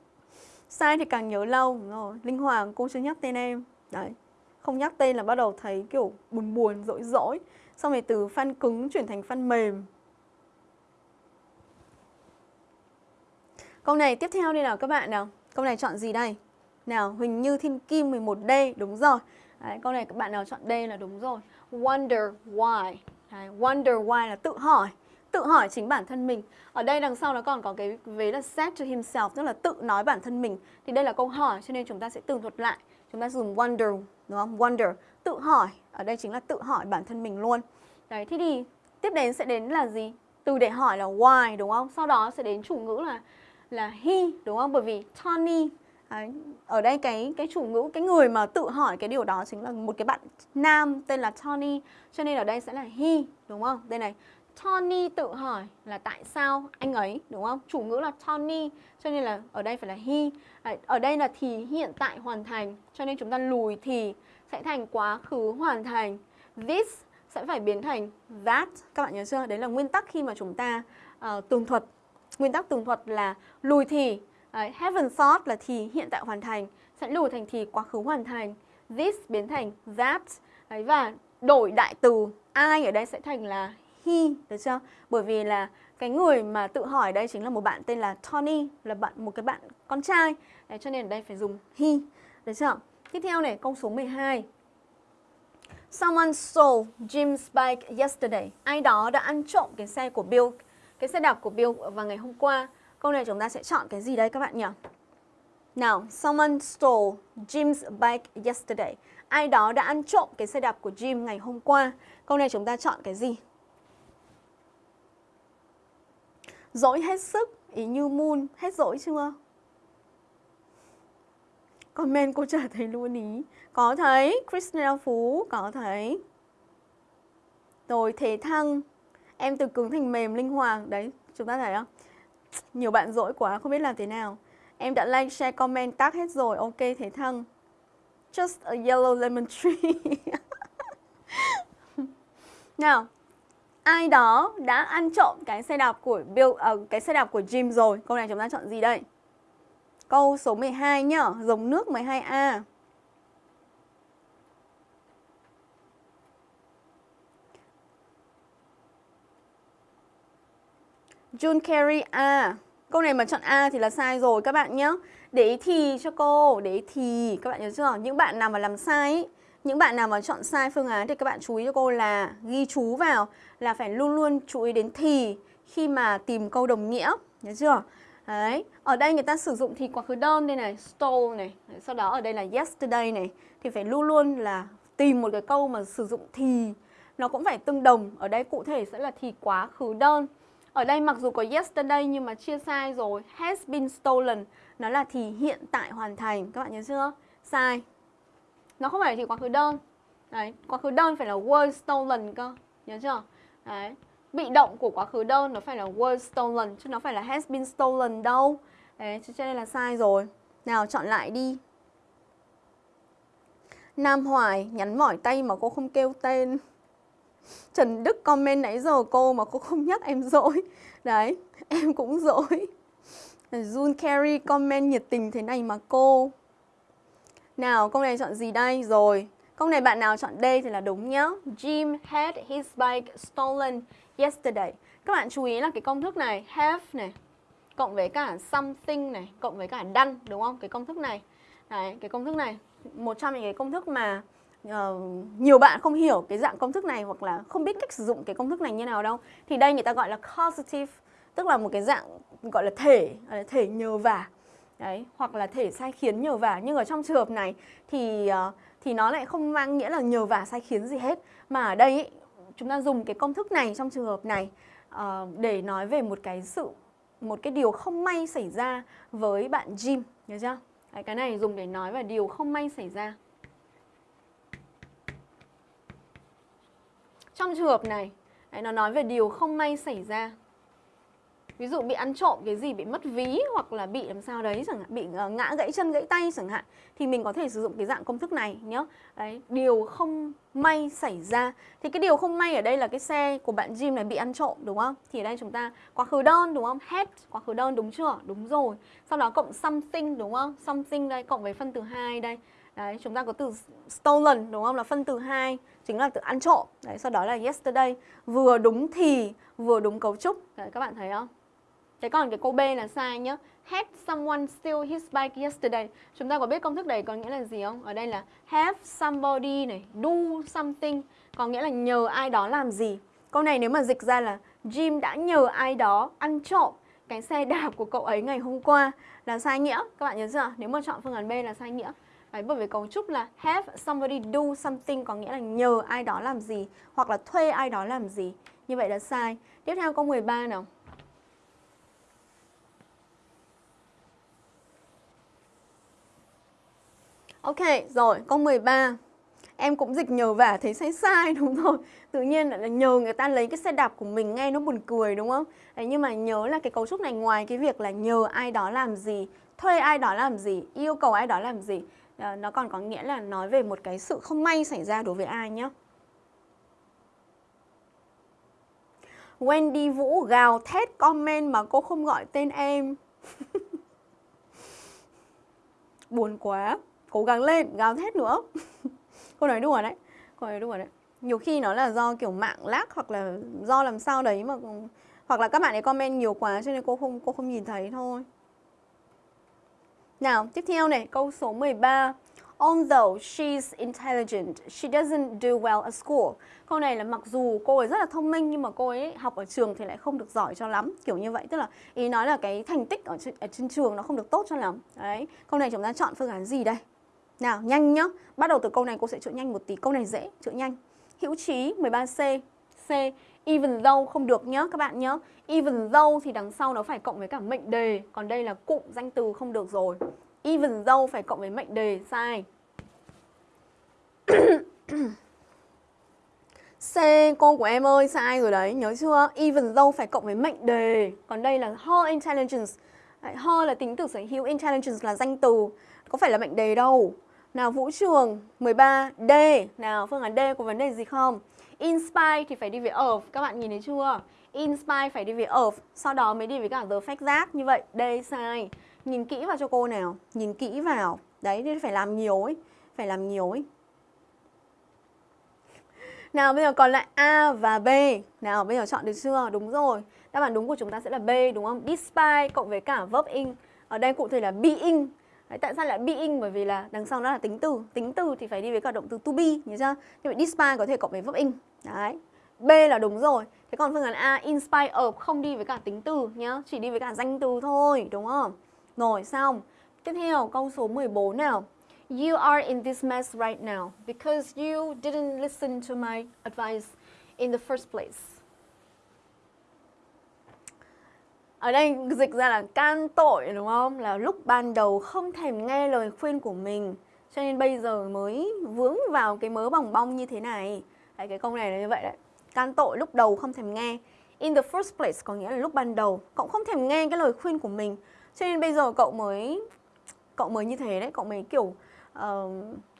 Sai thì càng nhớ lâu. Đúng rồi linh hoàng cô chưa nhắc tên em. Đấy không nhắc tên là bắt đầu thấy kiểu buồn buồn dỗi dỗi xong rồi từ fan cứng chuyển thành fan mềm. Câu này tiếp theo đây nào các bạn nào. Câu này chọn gì đây? Nào Huỳnh Như Thiên Kim 11D đúng rồi. Đấy, câu này các bạn nào chọn D là đúng rồi. Wonder why. Đấy, wonder why là tự hỏi. Tự hỏi chính bản thân mình. Ở đây đằng sau nó còn có cái vế là set to himself tức là tự nói bản thân mình. Thì đây là câu hỏi cho nên chúng ta sẽ tường thuật lại. Chúng ta dùng wonder đúng không? Wonder tự hỏi. Ở đây chính là tự hỏi bản thân mình luôn. Đấy thế thì tiếp đến sẽ đến là gì? Từ để hỏi là why đúng không? Sau đó sẽ đến chủ ngữ là là he đúng không bởi vì Tony Đấy, ở đây cái cái chủ ngữ cái người mà tự hỏi cái điều đó chính là một cái bạn nam tên là Tony cho nên ở đây sẽ là he đúng không đây này Tony tự hỏi là tại sao anh ấy đúng không? Chủ ngữ là Tony cho nên là ở đây phải là he. À, ở đây là thì hiện tại hoàn thành cho nên chúng ta lùi thì sẽ thành quá khứ hoàn thành. This sẽ phải biến thành that. Các bạn nhớ chưa? Đấy là nguyên tắc khi mà chúng ta uh, tường thuật. Nguyên tắc tường thuật là lùi thì uh, haven't thought là thì hiện tại hoàn thành sẽ lùi thành thì quá khứ hoàn thành. This biến thành that. Đấy, và đổi đại từ ai ở đây sẽ thành là he, được chưa? Bởi vì là cái người mà tự hỏi đây chính là một bạn tên là Tony, là bạn một cái bạn con trai. Đấy, cho nên ở đây phải dùng he, được chưa? Tiếp theo này, câu số 12. Someone stole Jim's bike yesterday. Ai đó đã ăn trộm cái xe của Bill, cái xe đạp của Bill vào ngày hôm qua. Câu này chúng ta sẽ chọn cái gì đây các bạn nhỉ? Nào, someone stole Jim's bike yesterday. Ai đó đã ăn trộm cái xe đạp của Jim ngày hôm qua. Câu này chúng ta chọn cái gì? Dỗi hết sức, ý như moon, hết dỗi chưa? Comment cô trả thấy luôn ý. Có thấy, Christina Phú, có thấy. Rồi thế thăng, em từ cứng thành mềm linh hoàng. Đấy, chúng ta thấy không? Nhiều bạn dỗi quá, không biết làm thế nào. Em đã like, share, comment, tag hết rồi. Ok, thế thăng. Just a yellow lemon tree. nào, ai đó đã ăn trộm cái xe đạp của Bill uh, cái xe đạp của Jim rồi. Câu này chúng ta chọn gì đây? Câu số 12 nhá, dòng nước 12A. June Carey A. Câu này mà chọn A thì là sai rồi các bạn nhé. Để ý thì cho cô, để ý thì các bạn nhớ chưa? Những bạn nào mà làm sai ý, những bạn nào mà chọn sai phương án thì các bạn chú ý cho cô là ghi chú vào là phải luôn luôn chú ý đến thì khi mà tìm câu đồng nghĩa, nhớ chưa? Đấy, ở đây người ta sử dụng thì quá khứ đơn đây này, stole này, Đấy, sau đó ở đây là yesterday này thì phải luôn luôn là tìm một cái câu mà sử dụng thì nó cũng phải tương đồng, ở đây cụ thể sẽ là thì quá khứ đơn. Ở đây mặc dù có yesterday nhưng mà chia sai rồi, has been stolen, nó là thì hiện tại hoàn thành, các bạn nhớ chưa? Sai, nó không phải thì quá khứ đơn. Đấy quá khứ đơn phải là were stolen cơ. Nhớ chưa? Đấy. Bị động của quá khứ đơn nó phải là were stolen chứ nó phải là has been stolen đâu. Đấy cho nên là sai rồi. Nào chọn lại đi. Nam Hoài nhắn mỏi tay mà cô không kêu tên. Trần Đức comment nãy giờ cô mà cô không nhắc em dỗi Đấy, em cũng dỗi Jun Carey comment nhiệt tình thế này mà cô nào, câu này chọn gì đây? Rồi, câu này bạn nào chọn D thì là đúng nhá. Jim had his bike stolen yesterday. Các bạn chú ý là cái công thức này, have này, cộng với cả something này, cộng với cả done, đúng không? Cái công thức này. Đấy, cái công thức này, một trong những cái công thức mà uh, nhiều bạn không hiểu cái dạng công thức này hoặc là không biết cách sử dụng cái công thức này như nào đâu. Thì đây người ta gọi là causative, tức là một cái dạng gọi là thể, thể nhờ vả. Đấy hoặc là thể sai khiến nhờ vả. Nhưng ở trong trường hợp này thì uh, thì nó lại không mang nghĩa là nhờ vả sai khiến gì hết. Mà ở đây ý, chúng ta dùng cái công thức này trong trường hợp này uh, để nói về một cái sự một cái điều không may xảy ra với bạn Jim nhớ chưa? Đấy, cái này dùng để nói về điều không may xảy ra. Trong trường hợp này đấy, nó nói về điều không may xảy ra. Ví dụ bị ăn trộm cái gì bị mất ví hoặc là bị làm sao đấy chẳng hạn bị ờ, ngã gãy chân gãy tay chẳng hạn thì mình có thể sử dụng cái dạng công thức này nhé đấy điều không may xảy ra. Thì cái điều không may ở đây là cái xe của bạn Jim này bị ăn trộm đúng không? Thì ở đây chúng ta quá khứ đơn đúng không? Had quá khứ đơn đúng chưa? Đúng rồi. Sau đó cộng something đúng không? Something đây cộng với phân từ hai đây. Đấy, chúng ta có từ stolen đúng không? Là phân từ hai chính là từ ăn trộm. Đấy, sau đó là yesterday, vừa đúng thì, vừa đúng cấu trúc. Đấy, các bạn thấy không? Thế còn cái câu B là sai nhá. Had someone steal his bike yesterday. Chúng ta có biết công thức đấy có nghĩa là gì không? Ở đây là have somebody này, do something có nghĩa là nhờ ai đó làm gì. Câu này nếu mà dịch ra là Jim đã nhờ ai đó ăn trộm cái xe đạp của cậu ấy ngày hôm qua là sai nghĩa. Các bạn nhớ chưa? Nếu mà chọn phương án B là sai nghĩa. Đấy, bởi vì cấu trúc là have somebody do something có nghĩa là nhờ ai đó làm gì hoặc là thuê ai đó làm gì. Như vậy là sai. Tiếp theo câu 13 nào. Ok, rồi, câu 13 Em cũng dịch nhờ vả thấy sai sai đúng rồi Tự nhiên là nhờ người ta lấy cái xe đạp của mình nghe nó buồn cười đúng không Đấy, Nhưng mà nhớ là cái cấu trúc này ngoài cái việc là nhờ ai đó làm gì Thuê ai đó làm gì, yêu cầu ai đó làm gì à, Nó còn có nghĩa là nói về một cái sự không may xảy ra đối với ai nhé Wendy Vũ gào thét comment mà cô không gọi tên em. Buồn quá. Cố gắng lên gào thét nữa. Cô nói đùa đấy cô nói đùa đấy. Nhiều khi nó là do kiểu mạng lag hoặc là do làm sao đấy mà hoặc là các bạn ấy comment nhiều quá cho nên cô không cô không nhìn thấy thôi nào tiếp theo này câu số 13 Although she's intelligent, she doesn't do well at school. Câu này là mặc dù cô ấy rất là thông minh nhưng mà cô ấy học ở trường thì lại không được giỏi cho lắm. Kiểu như vậy, tức là ý nói là cái thành tích ở trên, ở trên trường nó không được tốt cho lắm. Đấy, câu này chúng ta chọn phương án gì đây? Nào, nhanh nhá. Bắt đầu từ câu này cô sẽ chữa nhanh một tí. Câu này dễ, chữa nhanh. Hữu trí 13C. C. Even though không được nhá các bạn nhá. Even though thì đằng sau nó phải cộng với cả mệnh đề. Còn đây là cụm danh từ không được rồi. Even though phải cộng với mệnh đề. Sai. C, cô của em ơi, sai rồi đấy, nhớ chưa even though phải cộng với mệnh đề còn đây là her intelligence her là tính từ sở hữu, intelligence là danh từ có phải là mệnh đề đâu nào, Vũ Trường 13 D. Nào, phương án D có vấn đề gì không? Inspire thì phải đi với of. Các bạn nhìn thấy chưa? Inspire phải đi với of. Sau đó mới đi với cả the fact that. Như vậy, đây, sai. Nhìn kỹ vào cho cô nào. Nhìn kỹ vào. Đấy, nên phải làm nhiều ấy. Phải làm nhiều ấy. Nào, bây giờ còn lại A và B. Nào, bây giờ chọn được chưa? Đúng rồi. Đáp án đúng của chúng ta sẽ là B, đúng không? Despite cộng với cả verb in. Ở đây cụ thể là being Đấy, tại sao lại being? Bởi vì là đằng sau nó là tính từ. Tính từ thì phải đi với cả động từ to be Nhớ chưa? Như vậy despite có thể cộng với verb in. Đấy. B là đúng rồi. Thế còn phương án A inspire of không đi với cả tính từ nhá. Chỉ đi với cả danh từ thôi Đúng không? Rồi xong. Tiếp theo câu số 14 nào. You are in this mess right now because you didn't listen to my advice in the first place. Ở đây dịch ra là can tội đúng không? Là lúc ban đầu không thèm nghe lời khuyên của mình Cho nên bây giờ mới vướng vào cái mớ bỏng bong như thế này. Đấy, cái câu này là như vậy đấy. Can tội lúc đầu không thèm nghe. In the first place có nghĩa là lúc ban đầu Cậu không thèm nghe cái lời khuyên của mình. Cho nên bây giờ cậu mới Cậu mới như thế đấy. Cậu mới kiểu uh,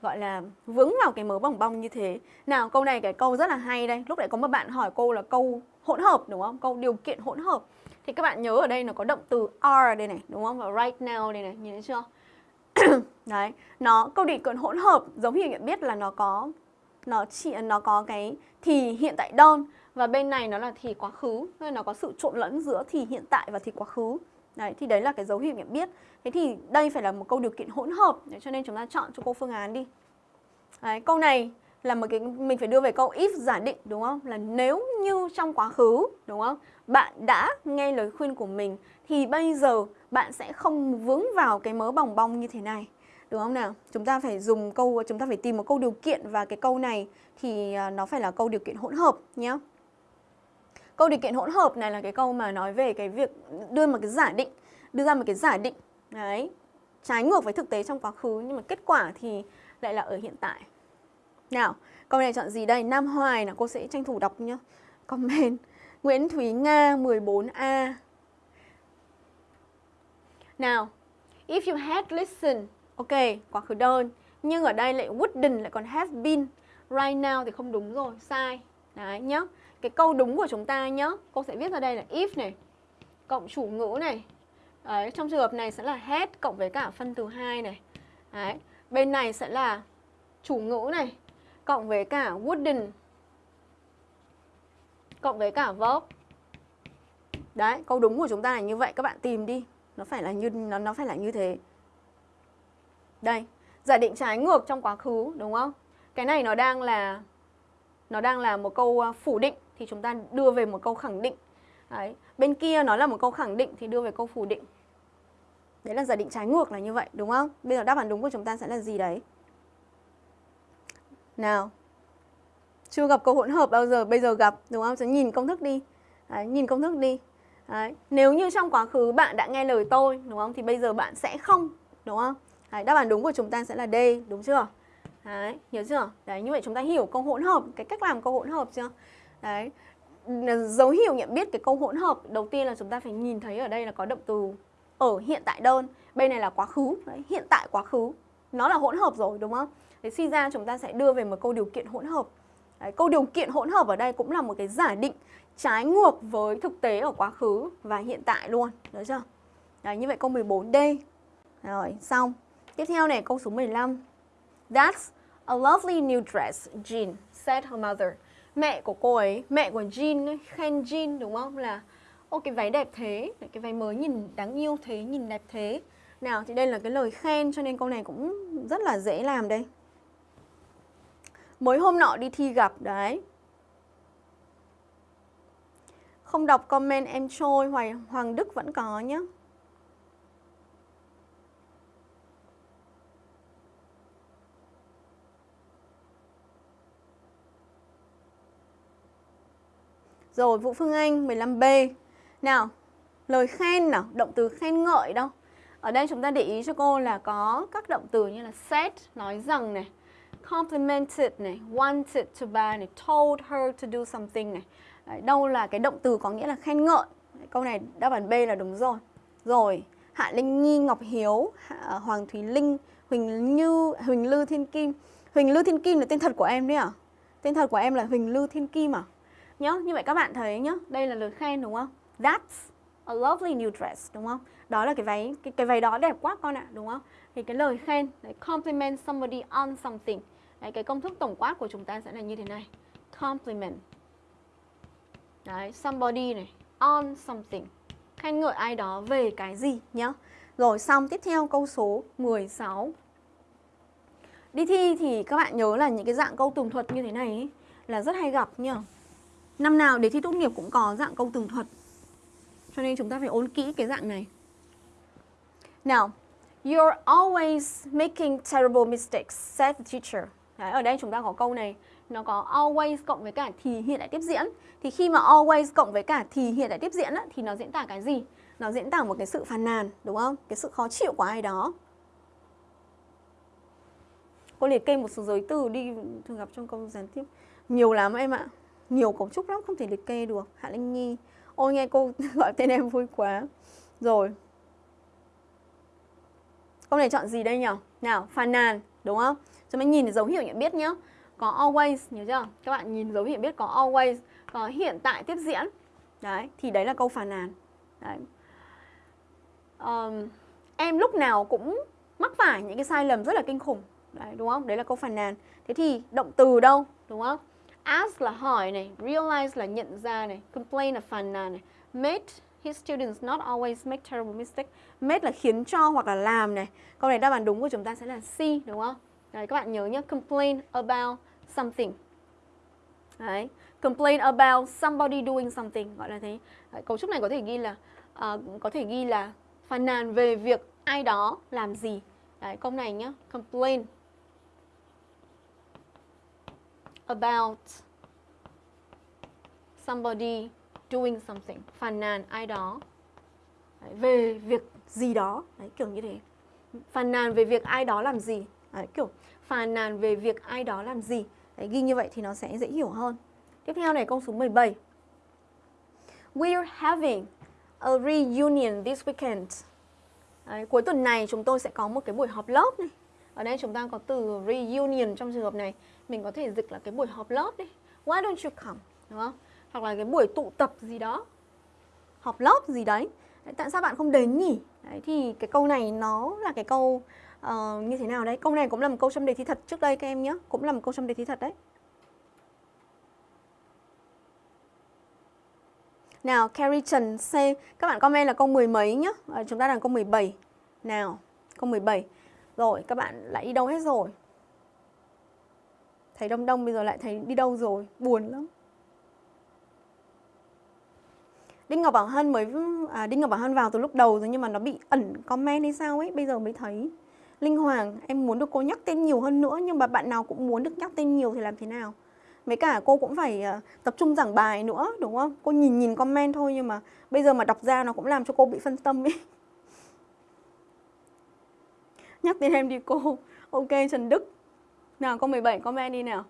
gọi là vướng vào cái mớ bỏng bong như thế. Nào câu này cái câu rất là hay đây. Lúc nãy có một bạn hỏi cô là câu hỗn hợp đúng không? Câu điều kiện hỗn hợp thì các bạn nhớ ở đây nó có động từ are đây này, đúng không? Và right now đây này, nhìn thấy chưa? Đấy, nó câu định cận hỗn hợp giống như nhận biết là nó có nó chỉ nó có cái thì hiện tại đơn. Và bên này nó là thì quá khứ nên nó có sự trộn lẫn giữa thì hiện tại và thì quá khứ. Đấy thì đấy là cái dấu hiệu nhận biết. Thế thì đây phải là một câu điều kiện hỗn hợp. Đấy, cho nên chúng ta chọn cho cô phương án đi. Đấy, câu này là một cái mình phải đưa về câu if giả định đúng không? Là nếu như trong quá khứ đúng không? Bạn đã nghe lời khuyên của mình thì bây giờ bạn sẽ không vướng vào cái mớ bòng bong như thế này. Đúng không nào? Chúng ta phải dùng câu chúng ta phải tìm một câu điều kiện và cái câu này thì à, nó phải là câu điều kiện hỗn hợp nhé. Câu điều kiện hỗn hợp này là cái câu mà nói về cái việc đưa một cái giả định, đưa ra một cái giả định. Đấy. Trái ngược với thực tế trong quá khứ nhưng mà kết quả thì lại là ở hiện tại. Nào, câu này chọn gì đây? Nam Hoài nào, cô sẽ tranh thủ đọc nhá. Comment. Nguyễn Thúy Nga 14A. Nào, if you had listened, ok, quá khứ đơn. Nhưng ở đây lại wouldn't lại còn has been. Right now thì không đúng rồi, sai. Đấy nhá. Cái câu đúng của chúng ta nhá, cô sẽ viết ra đây là if này, cộng chủ ngữ này. Đấy, trong trường hợp này sẽ là had cộng với cả phân từ 2 này. Đấy, bên này sẽ là chủ ngữ này cộng với cả wooden cộng với cả verb. Đấy, câu đúng của chúng ta là như vậy các bạn tìm đi. Nó phải là như nó nó phải là như thế. Đây, giả định trái ngược trong quá khứ đúng không? Cái này nó đang là nó đang là một câu à, phủ định thì chúng ta đưa về một câu khẳng định. Đấy, bên kia nó là một câu khẳng định thì đưa về câu phủ định. Đấy là giả định trái ngược là như vậy đúng không? Bây giờ đáp án đúng của chúng ta sẽ là gì đấy? Nào. Chưa gặp câu hỗn hợp bao giờ, bây giờ gặp đúng không? Chúng nhìn công thức đi. Đấy, nhìn công thức đi. Đấy. Nếu như trong quá khứ bạn đã nghe lời tôi đúng không? Thì bây giờ bạn sẽ không đúng không? Đấy, đáp án đúng của chúng ta sẽ là D, đúng chưa? Đấy, hiểu chưa? Đấy, như vậy chúng ta hiểu câu hỗn hợp, cái cách làm câu hỗn hợp chưa? Đấy, dấu hiệu nhận biết cái câu hỗn hợp đầu tiên là chúng ta phải nhìn thấy ở đây là có động từ ở hiện tại đơn bên này là quá khứ Đấy, hiện tại quá khứ nó là hỗn hợp rồi đúng không thế suy ra chúng ta sẽ đưa về một câu điều kiện hỗn hợp. Đấy, câu điều kiện hỗn hợp ở đây cũng là một cái giả định trái ngược với thực tế ở quá khứ và hiện tại luôn được chưa? Đấy, như vậy câu 14D rồi xong. Tiếp theo này câu số 15 That's a lovely new dress Jean said her mother. Mẹ của cô ấy mẹ của Jean khen Jean đúng không? Là ô cái váy đẹp thế cái váy mới nhìn đáng yêu thế nhìn đẹp thế. Nào thì đây là cái lời khen cho nên câu này cũng rất là dễ làm đây mới hôm nọ đi thi gặp đấy. Không đọc comment em trôi Hoài Hoàng Đức vẫn có nhé Rồi Vũ Phương Anh 15B nào, lời khen nào, động từ khen ngợi đâu. Ở đây chúng ta để ý cho cô là có các động từ như là said, nói rằng này, complimented này, wanted to buy này, told her to do something này. Đấy, đâu là cái động từ có nghĩa là khen ngợi. Đấy, câu này đáp án B là đúng rồi. Rồi, Hạ Linh Nhi, Ngọc Hiếu, Hạ, à, Hoàng Thúy Linh, Huỳnh Như, Huỳnh Lư Thiên Kim. Huỳnh Lư Thiên Kim là tên thật của em đấy à? Tên thật của em là Huỳnh Lư Thiên Kim à? nhớ như vậy các bạn thấy nhá, đây là lời khen đúng không? That's a lovely new dress đúng không? Đó là cái váy cái, cái váy đó đẹp quá con ạ, đúng không? Thì cái lời khen, đấy, compliment somebody on something. Đấy, cái công thức tổng quát của chúng ta sẽ là như thế này. Compliment. Đấy, somebody này, on something. Khen ngợi ai đó về cái gì nhá. Rồi xong tiếp theo câu số 16. Đi thi thì các bạn nhớ là những cái dạng câu tường thuật như thế này ấy, là rất hay gặp nhá. Năm nào để thi tốt nghiệp cũng có dạng câu tường thuật cho nên chúng ta phải ôn kỹ cái dạng này. Now, you're always making terrible mistakes, said the teacher. Đấy, ở đây chúng ta có câu này, nó có always cộng với cả thì hiện đại tiếp diễn. Thì khi mà always cộng với cả thì hiện đại tiếp diễn á, thì nó diễn tả cái gì? Nó diễn tả một cái sự phàn nàn, đúng không? Cái sự khó chịu của ai đó. Cô liệt kê một số giới từ đi thường gặp trong câu gián tiếp. Nhiều lắm em ạ. Nhiều cấu trúc lắm, không thể liệt kê được. Hạ Linh Nhi, Ôi nghe cô gọi tên em vui quá Rồi Câu này chọn gì đây nhỉ? Nào, phàn nàn, đúng không? Chúng ta nhìn dấu hiệu nhận biết nhé Có always, nhớ chưa? Các bạn nhìn dấu hiệu nhận biết có always Có hiện tại tiếp diễn Đấy, thì đấy là câu phàn nàn Đấy um, Em lúc nào cũng mắc phải những cái sai lầm rất là kinh khủng Đấy, đúng không? Đấy là câu phàn nàn Thế thì động từ đâu, đúng không? Ask là hỏi này, realize là nhận ra này, complain là phàn nàn này, made his students not always make terrible mistakes. Made là khiến cho hoặc là làm này. Câu này đáp án đúng của chúng ta sẽ là C đúng không? Đấy các bạn nhớ nhé, complain about something. Đấy, complain about somebody doing something gọi là thế. Đấy, cấu trúc này có thể ghi là uh, có thể ghi là phàn nàn về việc ai đó làm gì. Đấy, câu này nhá, complain about somebody doing something phàn nàn ai đó Đấy, về việc gì đó Đấy, kiểu như thế phàn nàn về việc ai đó làm gì Đấy, kiểu phàn nàn về việc ai đó làm gì Đấy, ghi như vậy thì nó sẽ dễ hiểu hơn tiếp theo này câu số 17 We're having a reunion this weekend Đấy, cuối tuần này chúng tôi sẽ có một cái buổi họp lớp này. Ở đây chúng ta có từ reunion trong trường hợp này. Mình có thể dịch là cái buổi họp lớp đi. Why don't you come? Đúng không? Hoặc là cái buổi tụ tập gì đó. Họp lớp gì đấy. đấy tại sao bạn không đến nhỉ? Đấy, thì cái câu này nó là cái câu uh, như thế nào đấy? Câu này cũng là một câu trong đề thi thật trước đây các em nhé. Cũng là một câu trong đề thi thật đấy. Nào, Carrie Trần C. Các bạn comment là câu mười mấy nhá. À, chúng ta đang câu 17. Nào, câu 17. Rồi, các bạn lại đi đâu hết rồi? Thấy đông đông bây giờ lại thấy đi đâu rồi? Buồn lắm. Đinh Ngọc Bảo Hân mới à, Đinh Ngọc Bảo Hân vào từ lúc đầu rồi nhưng mà nó bị ẩn comment hay sao ấy, bây giờ mới thấy. Linh Hoàng, em muốn được cô nhắc tên nhiều hơn nữa nhưng mà bạn nào cũng muốn được nhắc tên nhiều thì làm thế nào? Mấy cả cô cũng phải uh, tập trung giảng bài nữa đúng không? Cô nhìn nhìn comment thôi nhưng mà bây giờ mà đọc ra nó cũng làm cho cô bị phân tâm ấy. Nhắc tên em đi cô. Ok Trần Đức. Nào câu 17 comment đi nào.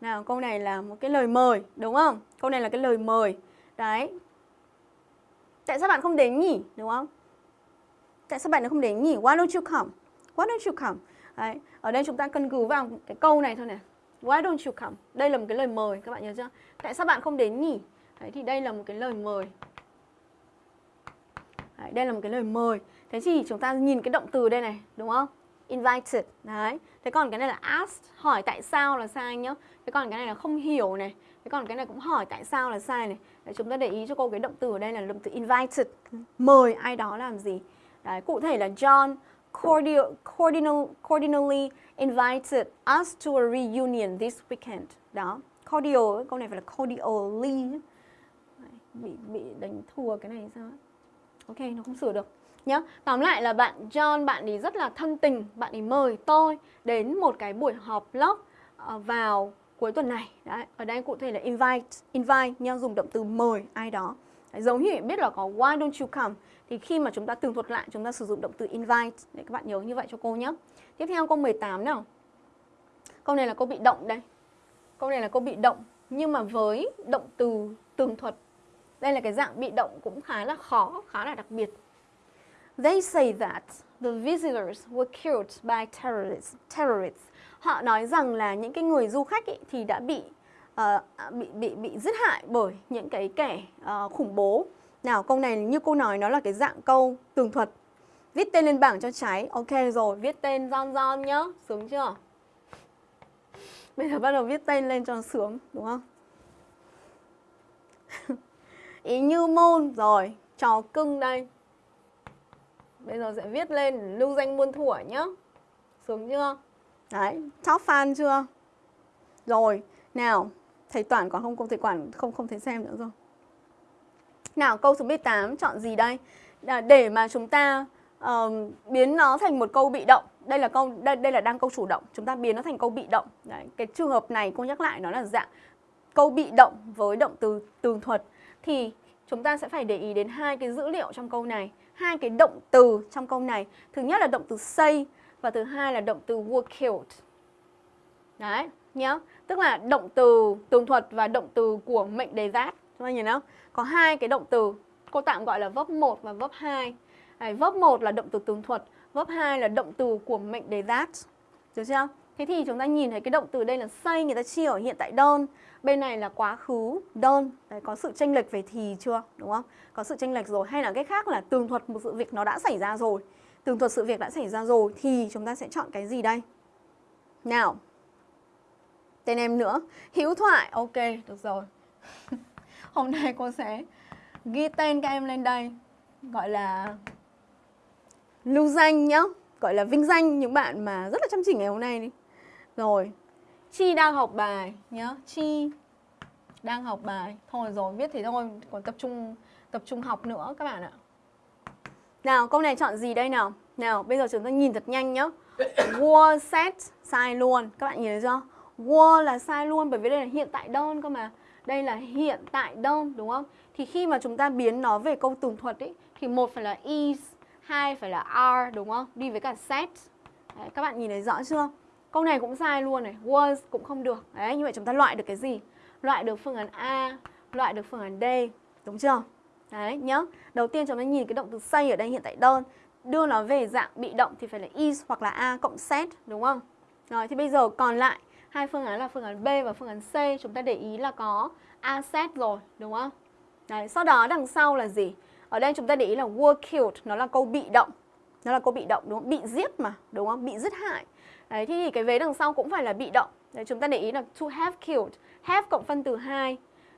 Nào câu này là một cái lời mời đúng không? Câu này là cái lời mời. Đấy. Tại sao bạn không đến nhỉ? Đúng không? Tại sao bạn không đến nhỉ? Why don't you come? Why don't you come? Đấy. Ở đây chúng ta cân cứ vào cái câu này thôi này. Why don't you come? Đây là một cái lời mời các bạn nhớ chưa? Tại sao bạn không đến nhỉ? Đấy, thì đây là một cái lời mời. Đấy, đây là một cái lời mời. Thế thì chúng ta nhìn cái động từ đây này, đúng không? Invited. Đấy. Thế còn cái này là asked, hỏi tại sao là sai nhá. Thế còn cái này là không hiểu này. Thế còn cái này cũng hỏi tại sao là sai này. Đấy, chúng ta để ý cho cô cái động từ ở đây là động từ invited. Mời ai đó làm gì. Đấy, cụ thể là John cordial, cordial, cordially invited us to a reunion this weekend. Đó, cordial, câu này phải là cordially. Bị, bị đánh thua cái này sao? Ok, nó không sửa được. Nhá, tóm lại là bạn John, bạn ấy rất là thân tình, bạn ấy mời tôi đến một cái buổi họp lớp ờ, vào cuối tuần này. Đấy, ở đây cụ thể là invite, invite nha, dùng động từ mời ai đó. Giống như biết là có why don't you come thì khi mà chúng ta tường thuật lại chúng ta sử dụng động từ invite để các bạn nhớ như vậy cho cô nhé. Tiếp theo câu 18 nào. Câu này là câu bị động đây. Câu này là câu bị động nhưng mà với động từ tường thuật. Đây là cái dạng bị động cũng khá là khó, khá là đặc biệt. They say that the visitors were killed by terrorists. terrorists. Họ nói rằng là những cái người du khách ấy thì đã bị uh, bị bị bị giết hại bởi những cái kẻ uh, khủng bố. Nào câu này như cô nói nó là cái dạng câu tường thuật. Viết tên lên bảng cho trái. Ok rồi, viết tên John John nhá. Sướng chưa? Bây giờ bắt đầu viết tên lên cho sướng, đúng không? Ý như môn rồi, trò cưng đây. Bây giờ sẽ viết lên lưu danh muôn thuở nhá. Sướng chưa? Đấy, top fan chưa? Rồi, nào, thầy toàn còn không, không thầy Quản không không thấy xem nữa rồi. Nào câu số 18 chọn gì đây? Để mà chúng ta uh, biến nó thành một câu bị động. Đây là câu đây, đây là đang câu chủ động. Chúng ta biến nó thành câu bị động. Đấy, cái trường hợp này cô nhắc lại nó là dạng câu bị động với động từ tường thuật thì chúng ta sẽ phải để ý đến hai cái dữ liệu trong câu này, hai cái động từ trong câu này. Thứ nhất là động từ say và thứ hai là động từ were killed. Đấy, nhá. Tức là động từ tường thuật và động từ của mệnh đề giác. Chúng ta nhìn không? Có hai cái động từ, cô tạm gọi là vấp 1 và vấp 2. Đấy, vấp 1 là động từ tường thuật, vấp 2 là động từ của mệnh đề giáp Được chưa? Thế thì chúng ta nhìn thấy cái động từ đây là say người ta chia ở hiện tại đơn. Bên này là quá khứ đơn. Đấy, có sự tranh lệch về thì chưa? Đúng không? Có sự tranh lệch rồi. Hay là cái khác là tường thuật một sự việc nó đã xảy ra rồi. Tường thuật sự việc đã xảy ra rồi thì chúng ta sẽ chọn cái gì đây? Nào. Tên em nữa. Hữu thoại. Ok, được rồi. hôm nay cô sẽ ghi tên các em lên đây. Gọi là lưu danh nhá. Gọi là vinh danh những bạn mà rất là chăm chỉ ngày hôm nay đi. Rồi chi đang học bài nhá. Chi đang học bài. Thôi rồi viết thế thôi. Còn tập trung tập trung học nữa các bạn ạ. Nào câu này chọn gì đây nào? Nào bây giờ chúng ta nhìn thật nhanh nhá. Word set sai luôn. Các bạn nhìn thấy chưa? War là sai luôn bởi vì đây là hiện tại đơn cơ mà đây là hiện tại đơn đúng không? Thì khi mà chúng ta biến nó về câu tường thuật ấy thì một phải là is, hai phải là are đúng không? Đi với cả set. Đấy, các bạn nhìn thấy rõ chưa? Câu này cũng sai luôn này, was cũng không được. Đấy, như vậy chúng ta loại được cái gì? Loại được phương án A, loại được phương án D, đúng chưa? Đấy, nhớ. Đầu tiên chúng ta nhìn cái động từ say ở đây hiện tại đơn đưa nó về dạng bị động thì phải là is hoặc là a cộng set đúng không? Rồi thì bây giờ còn lại hai phương án là phương án B và phương án C chúng ta để ý là có asset rồi đúng không? Đấy, sau đó đằng sau là gì? Ở đây chúng ta để ý là were killed nó là câu bị động. Nó là câu bị động đúng không? Bị giết mà, đúng không? Bị giết hại. Đấy thì cái vế đằng sau cũng phải là bị động. Đấy chúng ta để ý là to have killed, have cộng phân từ 2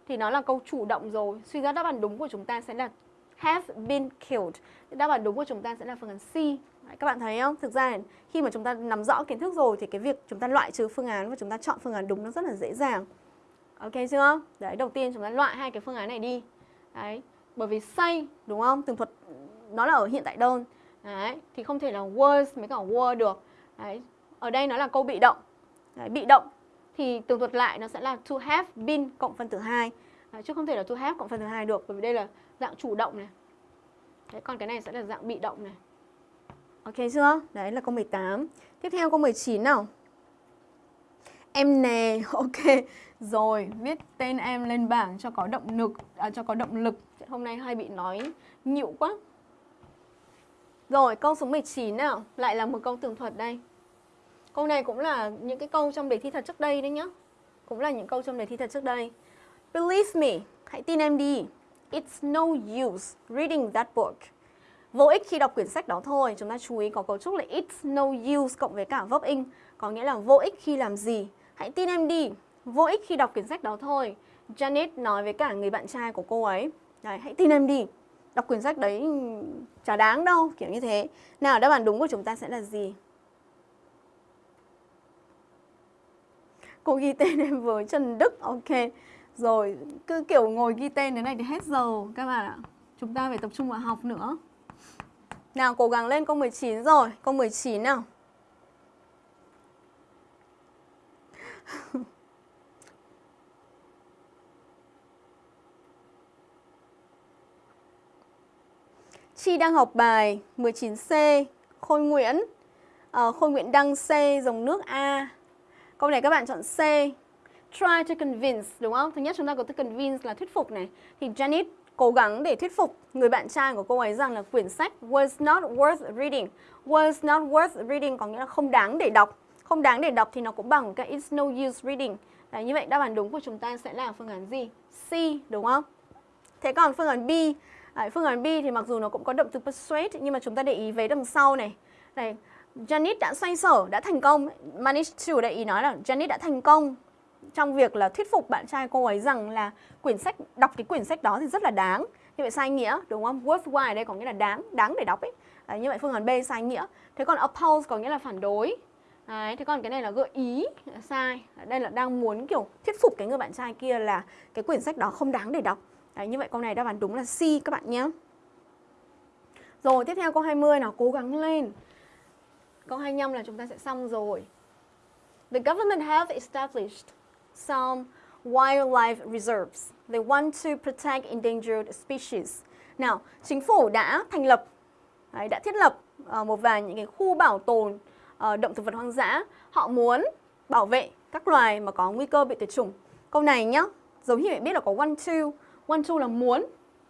thì nó là câu chủ động rồi. Suy ra đáp án đúng của chúng ta sẽ là have been killed. Đáp án đúng của chúng ta sẽ là phương án C. Các bạn thấy không? Thực ra khi mà chúng ta nắm rõ kiến thức rồi thì cái việc chúng ta loại trừ phương án và chúng ta chọn phương án đúng nó rất là dễ dàng. Ok chưa? Đấy, đầu tiên chúng ta loại hai cái phương án này đi. Đấy, bởi vì say đúng không? Tường thuật nó là ở hiện tại đơn. Đấy, thì không thể là was mới cả were được. Đấy, ở đây nó là câu bị động. Đấy, bị động thì tường thuật lại nó sẽ là to have been cộng phân tử 2. Đấy, chứ không thể là to have cộng phân tử 2 được bởi vì đây là dạng chủ động này. Đấy, còn cái này sẽ là dạng bị động này. Ok chưa? Đấy là câu 18. Tiếp theo câu 19 nào. Em nè, ok. Rồi, viết tên em lên bảng cho có động lực, à, cho có động lực. Hôm nay hay bị nói nhịu quá. Rồi, câu số 19 nào. Lại là một câu tường thuật đây. Câu này cũng là những cái câu trong đề thi thật trước đây đấy nhá. Cũng là những câu trong đề thi thật trước đây. Believe me, hãy tin em đi. It's no use reading that book. Vô ích khi đọc quyển sách đó thôi. Chúng ta chú ý có cấu trúc là it's no use cộng với cả verb in. Có nghĩa là vô ích khi làm gì. Hãy tin em đi. Vô ích khi đọc quyển sách đó thôi. Janet nói với cả người bạn trai của cô ấy. Đấy, hãy tin em đi. Đọc quyển sách đấy chả đáng đâu, kiểu như thế. Nào, đáp án đúng của chúng ta sẽ là gì? Cô ghi tên em với Trần Đức, ok. Rồi, cứ kiểu ngồi ghi tên thế này thì hết giờ các bạn ạ. Chúng ta phải tập trung vào học nữa. Nào, cố gắng lên câu 19 rồi. Câu 19 nào. Chi đang học bài 19C, Khôi Nguyễn, à, Khôi Nguyễn đăng C, dòng nước A. Câu này các bạn chọn C. Try to convince, đúng không? Thứ nhất chúng ta có từ convince là thuyết phục này. Thì Janet cố gắng để thuyết phục người bạn trai của cô ấy rằng là quyển sách was not worth reading. Was not worth reading có nghĩa là không đáng để đọc. Không đáng để đọc thì nó cũng bằng cái it's no use reading. Đấy, như vậy đáp án đúng của chúng ta sẽ là phương án gì? C, đúng không? Thế còn phương án B, Đấy, phương án B thì mặc dù nó cũng có động từ persuade nhưng mà chúng ta để ý về đằng sau này. Này, Janet đã xoay sở, đã thành công. Manage to để ý nói là Janet đã thành công trong việc là thuyết phục bạn trai cô ấy rằng là quyển sách đọc cái quyển sách đó thì rất là đáng. Như vậy sai nghĩa đúng không? Worthwhile đây có nghĩa là đáng, đáng để đọc ấy. Đấy, như vậy phương án B sai nghĩa. Thế còn oppose có nghĩa là phản đối. Đấy, thế còn cái này là gợi ý sai. Đây là đang muốn kiểu thuyết phục cái người bạn trai kia là cái quyển sách đó không đáng để đọc. Đấy, như vậy câu này đáp án đúng là C các bạn nhé. Rồi, tiếp theo câu 20 nào, cố gắng lên. Câu 25 là chúng ta sẽ xong rồi. The government have established some wildlife reserves. They want to protect endangered species. Nào, chính phủ đã thành lập, đấy, đã thiết lập uh, một vài những cái khu bảo tồn uh, động thực vật hoang dã. Họ muốn bảo vệ các loài mà có nguy cơ bị tuyệt chủng. Câu này nhá, giống như bạn biết là có want to. Want to là muốn.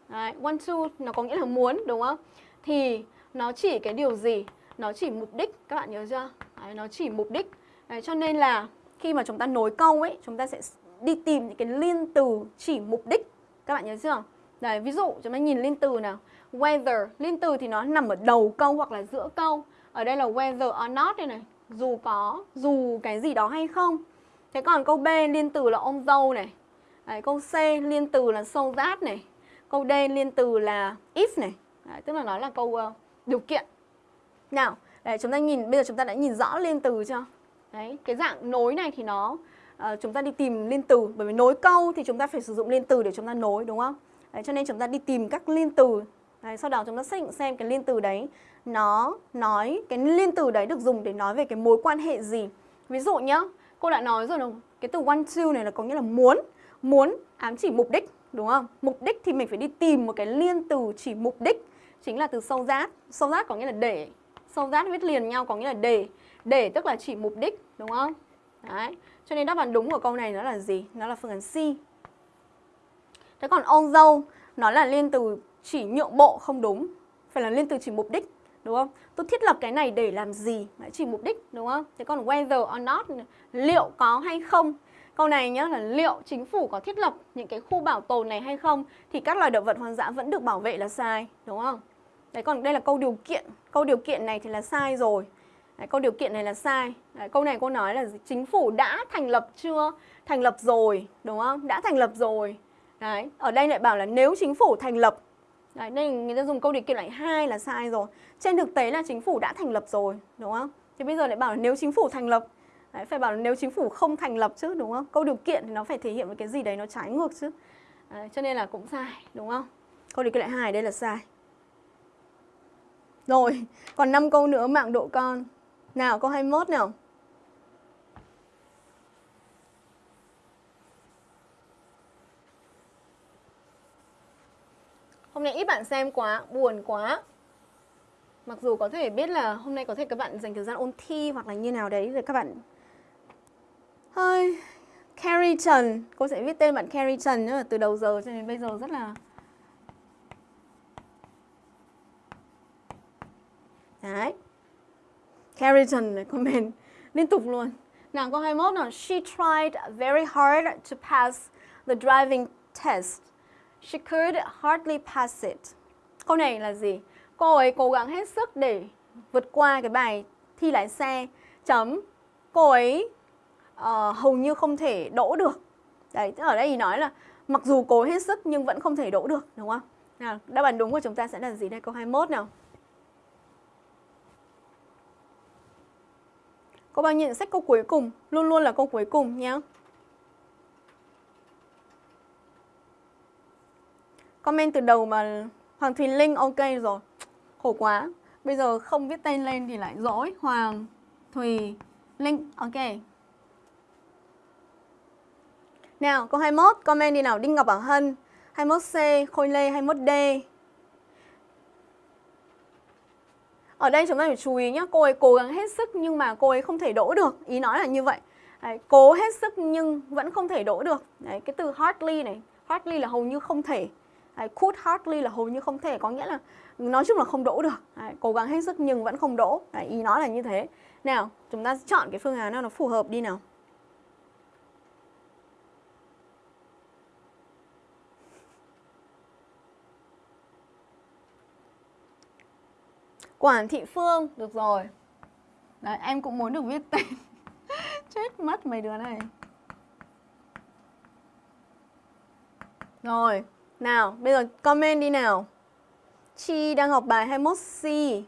Đấy, want to nó có nghĩa là muốn đúng không? Thì nó chỉ cái điều gì? Nó chỉ mục đích, các bạn nhớ chưa? Đấy, nó chỉ mục đích. Đấy, cho nên là khi mà chúng ta nối câu ấy, chúng ta sẽ đi tìm những cái liên từ chỉ mục đích. Các bạn nhớ chưa? Đấy, ví dụ chúng ta nhìn liên từ nào. Whether, liên từ thì nó nằm ở đầu câu hoặc là giữa câu. Ở đây là whether or not đây này. Dù có, dù cái gì đó hay không. Thế còn câu B liên từ là ông dâu này. Đấy, câu C liên từ là so that này. Câu D liên từ là if này. Đấy, tức là nó là câu uh, điều kiện. Nào, đấy, chúng ta nhìn bây giờ chúng ta đã nhìn rõ liên từ chưa? Đấy, cái dạng nối này thì nó uh, chúng ta đi tìm liên từ bởi vì nối câu thì chúng ta phải sử dụng liên từ để chúng ta nối đúng không? Đấy, cho nên chúng ta đi tìm các liên từ. Đấy, sau đó chúng ta xác định xem cái liên từ đấy nó nói cái liên từ đấy được dùng để nói về cái mối quan hệ gì. Ví dụ nhá, cô đã nói rồi đúng, cái từ want to này là có nghĩa là muốn, muốn ám chỉ mục đích đúng không? Mục đích thì mình phải đi tìm một cái liên từ chỉ mục đích chính là từ sâu rát. Sâu rát có nghĩa là để, sâu rát viết liền nhau có nghĩa là để để tức là chỉ mục đích, đúng không? Đấy. Cho nên đáp án đúng của câu này nó là gì? Nó là phương án C. Thế còn ôn dâu nó là liên từ chỉ nhượng bộ không đúng. Phải là liên từ chỉ mục đích. đúng không? Tôi thiết lập cái này để làm gì? Đấy, chỉ mục đích, đúng không? Thế còn whether or not, liệu có hay không? Câu này nhá là liệu chính phủ có thiết lập những cái khu bảo tồn này hay không thì các loài động vật hoang dã vẫn được bảo vệ là sai, đúng không? Đấy còn đây là câu điều kiện. Câu điều kiện này thì là sai rồi. Đấy, câu điều kiện này là sai. Đấy, câu này cô nói là chính phủ đã thành lập chưa? Thành lập rồi, đúng không? Đã thành lập rồi. Đấy, ở đây lại bảo là nếu chính phủ thành lập Đấy, nên người ta dùng câu điều kiện lại hai là sai rồi. Trên thực tế là chính phủ đã thành lập rồi, đúng không? Thì bây giờ lại bảo là nếu chính phủ thành lập Đấy, phải bảo là nếu chính phủ không thành lập chứ đúng không? Câu điều kiện thì nó phải thể hiện một cái gì đấy nó trái ngược chứ. Đấy, cho nên là cũng sai, đúng không? Câu điều kiện lại hai đây là sai. Rồi, còn 5 câu nữa mạng độ con. Nào, câu 21 nào. Hôm nay ít bạn xem quá, buồn quá. Mặc dù có thể biết là hôm nay có thể các bạn dành thời gian ôn thi hoặc là như nào đấy rồi các bạn Hơi Carrie Trần, cô sẽ viết tên bạn Carrie Trần nữa từ đầu giờ cho đến bây giờ rất là Đấy. Carrington này comment liên tục luôn. Nào câu 21 nào, she tried very hard to pass the driving test. She could hardly pass it. Câu này là gì? Cô ấy cố gắng hết sức để vượt qua cái bài thi lái xe. Chấm. Cô ấy uh, hầu như không thể đỗ được. Đấy, ở đây thì nói là mặc dù cố hết sức nhưng vẫn không thể đỗ được, đúng không? Nào, đáp án đúng của chúng ta sẽ là gì đây? Câu 21 nào. Có bao nhiêu sách câu cuối cùng? Luôn luôn là câu cuối cùng nhé. Comment từ đầu mà Hoàng Thùy Linh ok rồi. Khổ quá. Bây giờ không viết tên lên thì lại dỗi. Hoàng Thùy Linh ok. Nào, câu 21, comment đi nào. Đinh Ngọc Bảo Hân, 21C, Khôi Lê, 21D. Ở đây chúng ta phải chú ý nhé, cô ấy cố gắng hết sức nhưng mà cô ấy không thể đỗ được. Ý nói là như vậy. Đấy, cố hết sức nhưng vẫn không thể đỗ được. Đấy, cái từ hardly này, hardly là hầu như không thể. Đấy, could hardly là hầu như không thể, có nghĩa là nói chung là không đỗ được. Đấy, cố gắng hết sức nhưng vẫn không đỗ. Đấy, ý nói là như thế. Nào, chúng ta chọn cái phương án nào nó phù hợp đi nào. Quản thị Phương, được rồi. Đấy, em cũng muốn được viết tên. Chết mất mấy đứa này. Rồi, nào, bây giờ comment đi nào. Chi đang học bài 21C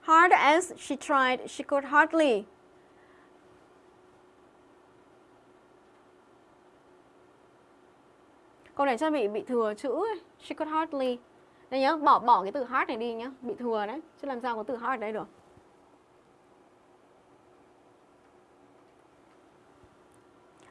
Hard as she tried, she could hardly. Câu này chắc bị bị thừa chữ ấy. She could hardly đây nhá, bỏ bỏ cái từ hard này đi nhá, bị thừa đấy, chứ làm sao có từ hard ở đây được.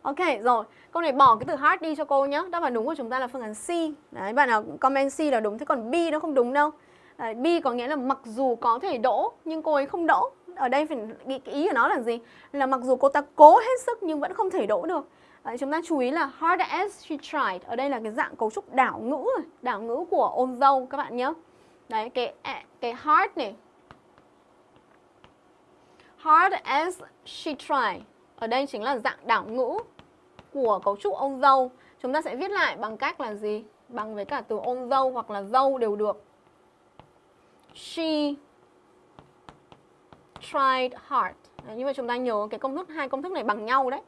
Ok, rồi. Câu này bỏ cái từ hard đi cho cô nhá. Đáp án đúng của chúng ta là phương án C. Đấy, bạn nào comment C là đúng, thế còn B nó không đúng đâu. Đấy, B có nghĩa là mặc dù có thể đỗ, nhưng cô ấy không đỗ. Ở đây phải cái ý của nó là gì? Là mặc dù cô ta cố hết sức nhưng vẫn không thể đỗ được. Đấy, chúng ta chú ý là hard as she tried. Ở đây là cái dạng cấu trúc đảo ngữ đảo ngữ của ôn dâu các bạn nhé. Đấy, cái à, cái hard này. Hard as she tried. Ở đây chính là dạng đảo ngữ của cấu trúc ôn dâu. Chúng ta sẽ viết lại bằng cách là gì? Bằng với cả từ ôn dâu hoặc là dâu đều được. She tried hard. Đấy, như vậy chúng ta nhớ cái công thức hai công thức này bằng nhau đấy.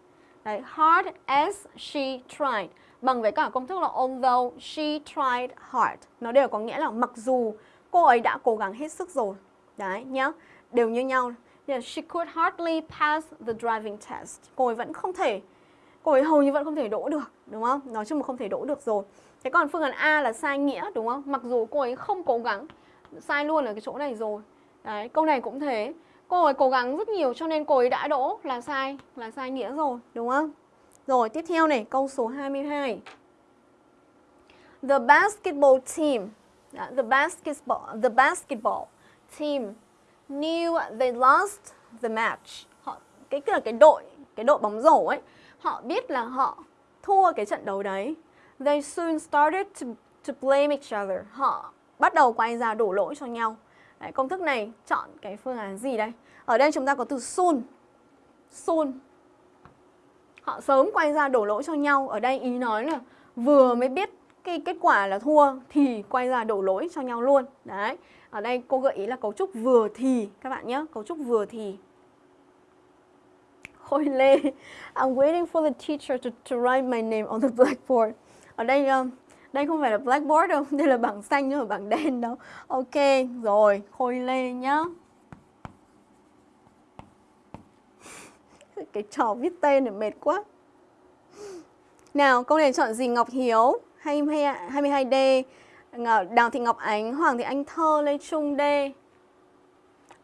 Đấy, hard as she tried bằng với cả công thức là although she tried hard. Nó đều có nghĩa là mặc dù cô ấy đã cố gắng hết sức rồi. Đấy nhá, đều như nhau. Yeah, she could hardly pass the driving test. Cô ấy vẫn không thể, cô ấy hầu như vẫn không thể đỗ được, đúng không? Nói chung là không thể đỗ được rồi. Thế còn phương án A là sai nghĩa, đúng không? Mặc dù cô ấy không cố gắng, sai luôn ở cái chỗ này rồi. Đấy, câu này cũng thế. Cô ấy cố gắng rất nhiều cho nên cô ấy đã đỗ là sai, là sai nghĩa rồi, đúng không? Rồi, tiếp theo này, câu số 22. The basketball team, dạ, the basketball, the basketball team knew they lost the match. Họ cái là cái đội, cái đội bóng rổ ấy, họ biết là họ thua cái trận đấu đấy. They soon started to to blame each other. Họ bắt đầu quay ra đổ lỗi cho nhau. Đấy, công thức này chọn cái phương án gì đây? Ở đây chúng ta có từ soon. Soon. Họ sớm quay ra đổ lỗi cho nhau. Ở đây ý nói là vừa mới biết cái kết quả là thua thì quay ra đổ lỗi cho nhau luôn. Đấy. Ở đây cô gợi ý là cấu trúc vừa thì các bạn nhé, cấu trúc vừa thì. Khôi Lê, I'm waiting for the teacher to, to write my name on the blackboard. Ở đây um, đây không phải là blackboard đâu, đây là bảng xanh chứ không phải bảng đen đâu. Ok, rồi, Khôi Lê nhá. Cái trò viết tên này mệt quá. Nào, câu này chọn gì Ngọc Hiếu? 22D, Đào Thị Ngọc Ánh, Hoàng Thị Anh Thơ, Lê Trung D.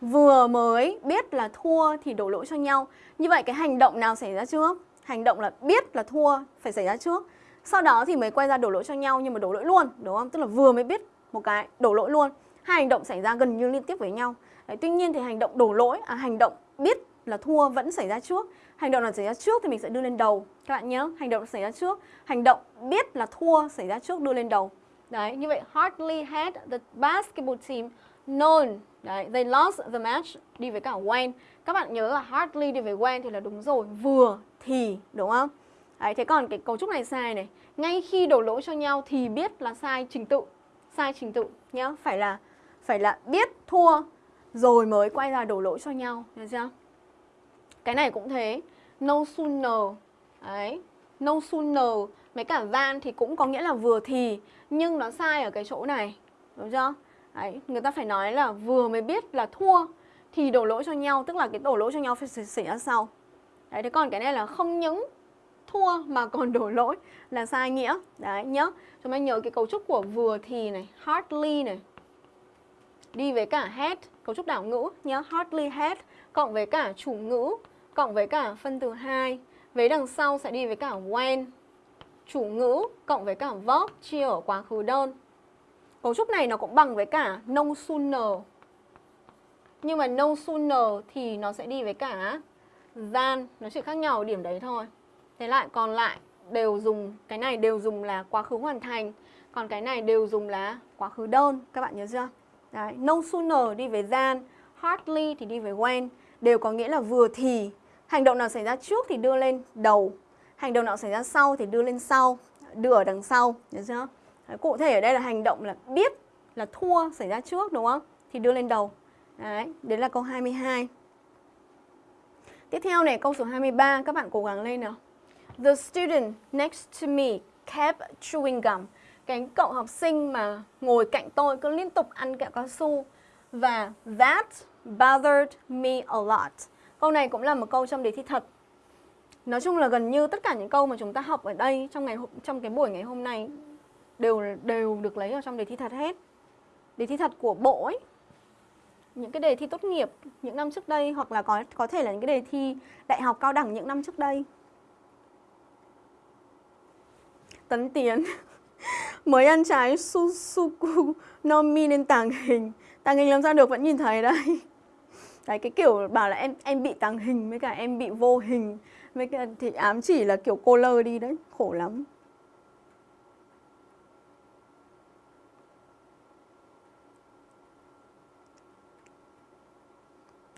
Vừa mới biết là thua thì đổ lỗi cho nhau. Như vậy cái hành động nào xảy ra trước? Hành động là biết là thua phải xảy ra trước. Sau đó thì mới quay ra đổ lỗi cho nhau nhưng mà đổ lỗi luôn, đúng không? Tức là vừa mới biết một cái đổ lỗi luôn. Hai hành động xảy ra gần như liên tiếp với nhau. Đấy, tuy nhiên thì hành động đổ lỗi, à, hành động biết là thua vẫn xảy ra trước. Hành động nào xảy ra trước thì mình sẽ đưa lên đầu. Các bạn nhớ, hành động xảy ra trước. Hành động biết là thua xảy ra trước đưa lên đầu. Đấy, như vậy hardly had the basketball team known. Đấy, they lost the match đi với cả when. Các bạn nhớ là hardly đi với when thì là đúng rồi, vừa thì đúng không? Đấy, thế còn cái cấu trúc này sai này. Ngay khi đổ lỗi cho nhau thì biết là sai trình tự. Sai trình tự nhá, phải là phải là biết thua rồi mới quay ra đổ lỗi cho nhau, được chưa? Cái này cũng thế, no sooner. Đấy, no sooner mấy cả van thì cũng có nghĩa là vừa thì nhưng nó sai ở cái chỗ này, đúng chưa? Đấy, người ta phải nói là vừa mới biết là thua thì đổ lỗi cho nhau, tức là cái đổ lỗi cho nhau phải xảy ra sau. Đấy, thế còn cái này là không những thua mà còn đổ lỗi là sai nghĩa. Đấy, nhớ. Chúng ta nhớ cái cấu trúc của vừa thì này, hardly này. Đi với cả had, cấu trúc đảo ngữ nhớ hardly had cộng với cả chủ ngữ cộng với cả phân từ hai Vế đằng sau sẽ đi với cả when. Chủ ngữ cộng với cả verb chia ở quá khứ đơn. Cấu trúc này nó cũng bằng với cả no sooner. Nhưng mà no sooner thì nó sẽ đi với cả than, nó chỉ khác nhau ở điểm đấy thôi. Thế lại còn lại đều dùng cái này đều dùng là quá khứ hoàn thành, còn cái này đều dùng là quá khứ đơn, các bạn nhớ chưa? Đấy, no sooner đi với gian, hardly thì đi với when, đều có nghĩa là vừa thì hành động nào xảy ra trước thì đưa lên đầu, hành động nào xảy ra sau thì đưa lên sau, đưa ở đằng sau, nhớ chưa? Đấy, cụ thể ở đây là hành động là biết là thua xảy ra trước đúng không? Thì đưa lên đầu. Đấy, đấy là câu 22. Tiếp theo này, câu số 23, các bạn cố gắng lên nào. The student next to me kept chewing gum. Cái cậu học sinh mà ngồi cạnh tôi cứ liên tục ăn kẹo cao su. Và that bothered me a lot. Câu này cũng là một câu trong đề thi thật. Nói chung là gần như tất cả những câu mà chúng ta học ở đây trong ngày trong cái buổi ngày hôm nay đều đều được lấy ở trong đề thi thật hết. Đề thi thật của bộ ấy. Những cái đề thi tốt nghiệp những năm trước đây hoặc là có có thể là những cái đề thi đại học cao đẳng những năm trước đây. Tấn Tiến mới ăn trái susuku no mi nên tàng hình. Tàng hình làm sao được vẫn nhìn thấy đây? Đấy, cái kiểu bảo là em em bị tàng hình với cả em bị vô hình. Với cả thì ám chỉ là kiểu cô lơ đi đấy, khổ lắm.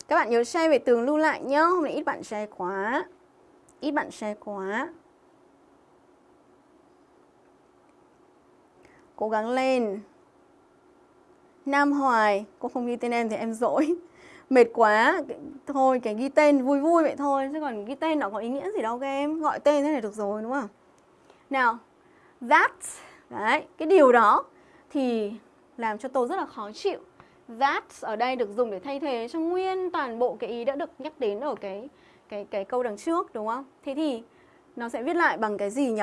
Các bạn nhớ share về tường lưu lại nhá, Hôm nay ít bạn share quá. Ít bạn share quá. Cố gắng lên. Nam Hoài, Cô không ghi tên em thì em dỗi. Mệt quá Thôi, cái ghi tên, vui vui vậy thôi, Chứ còn ghi tên nó có ý nghĩa gì đâu các em. Gọi tên thế này được rồi, đúng không? Nào, That, Đấy, Cái điều đó Thì làm cho tôi rất là khó chịu. That ở đây được dùng để thay thế cho nguyên toàn bộ cái ý đã được nhắc đến ở cái cái cái câu đằng trước, đúng không? Thế thì nó sẽ viết lại bằng cái gì nhỉ?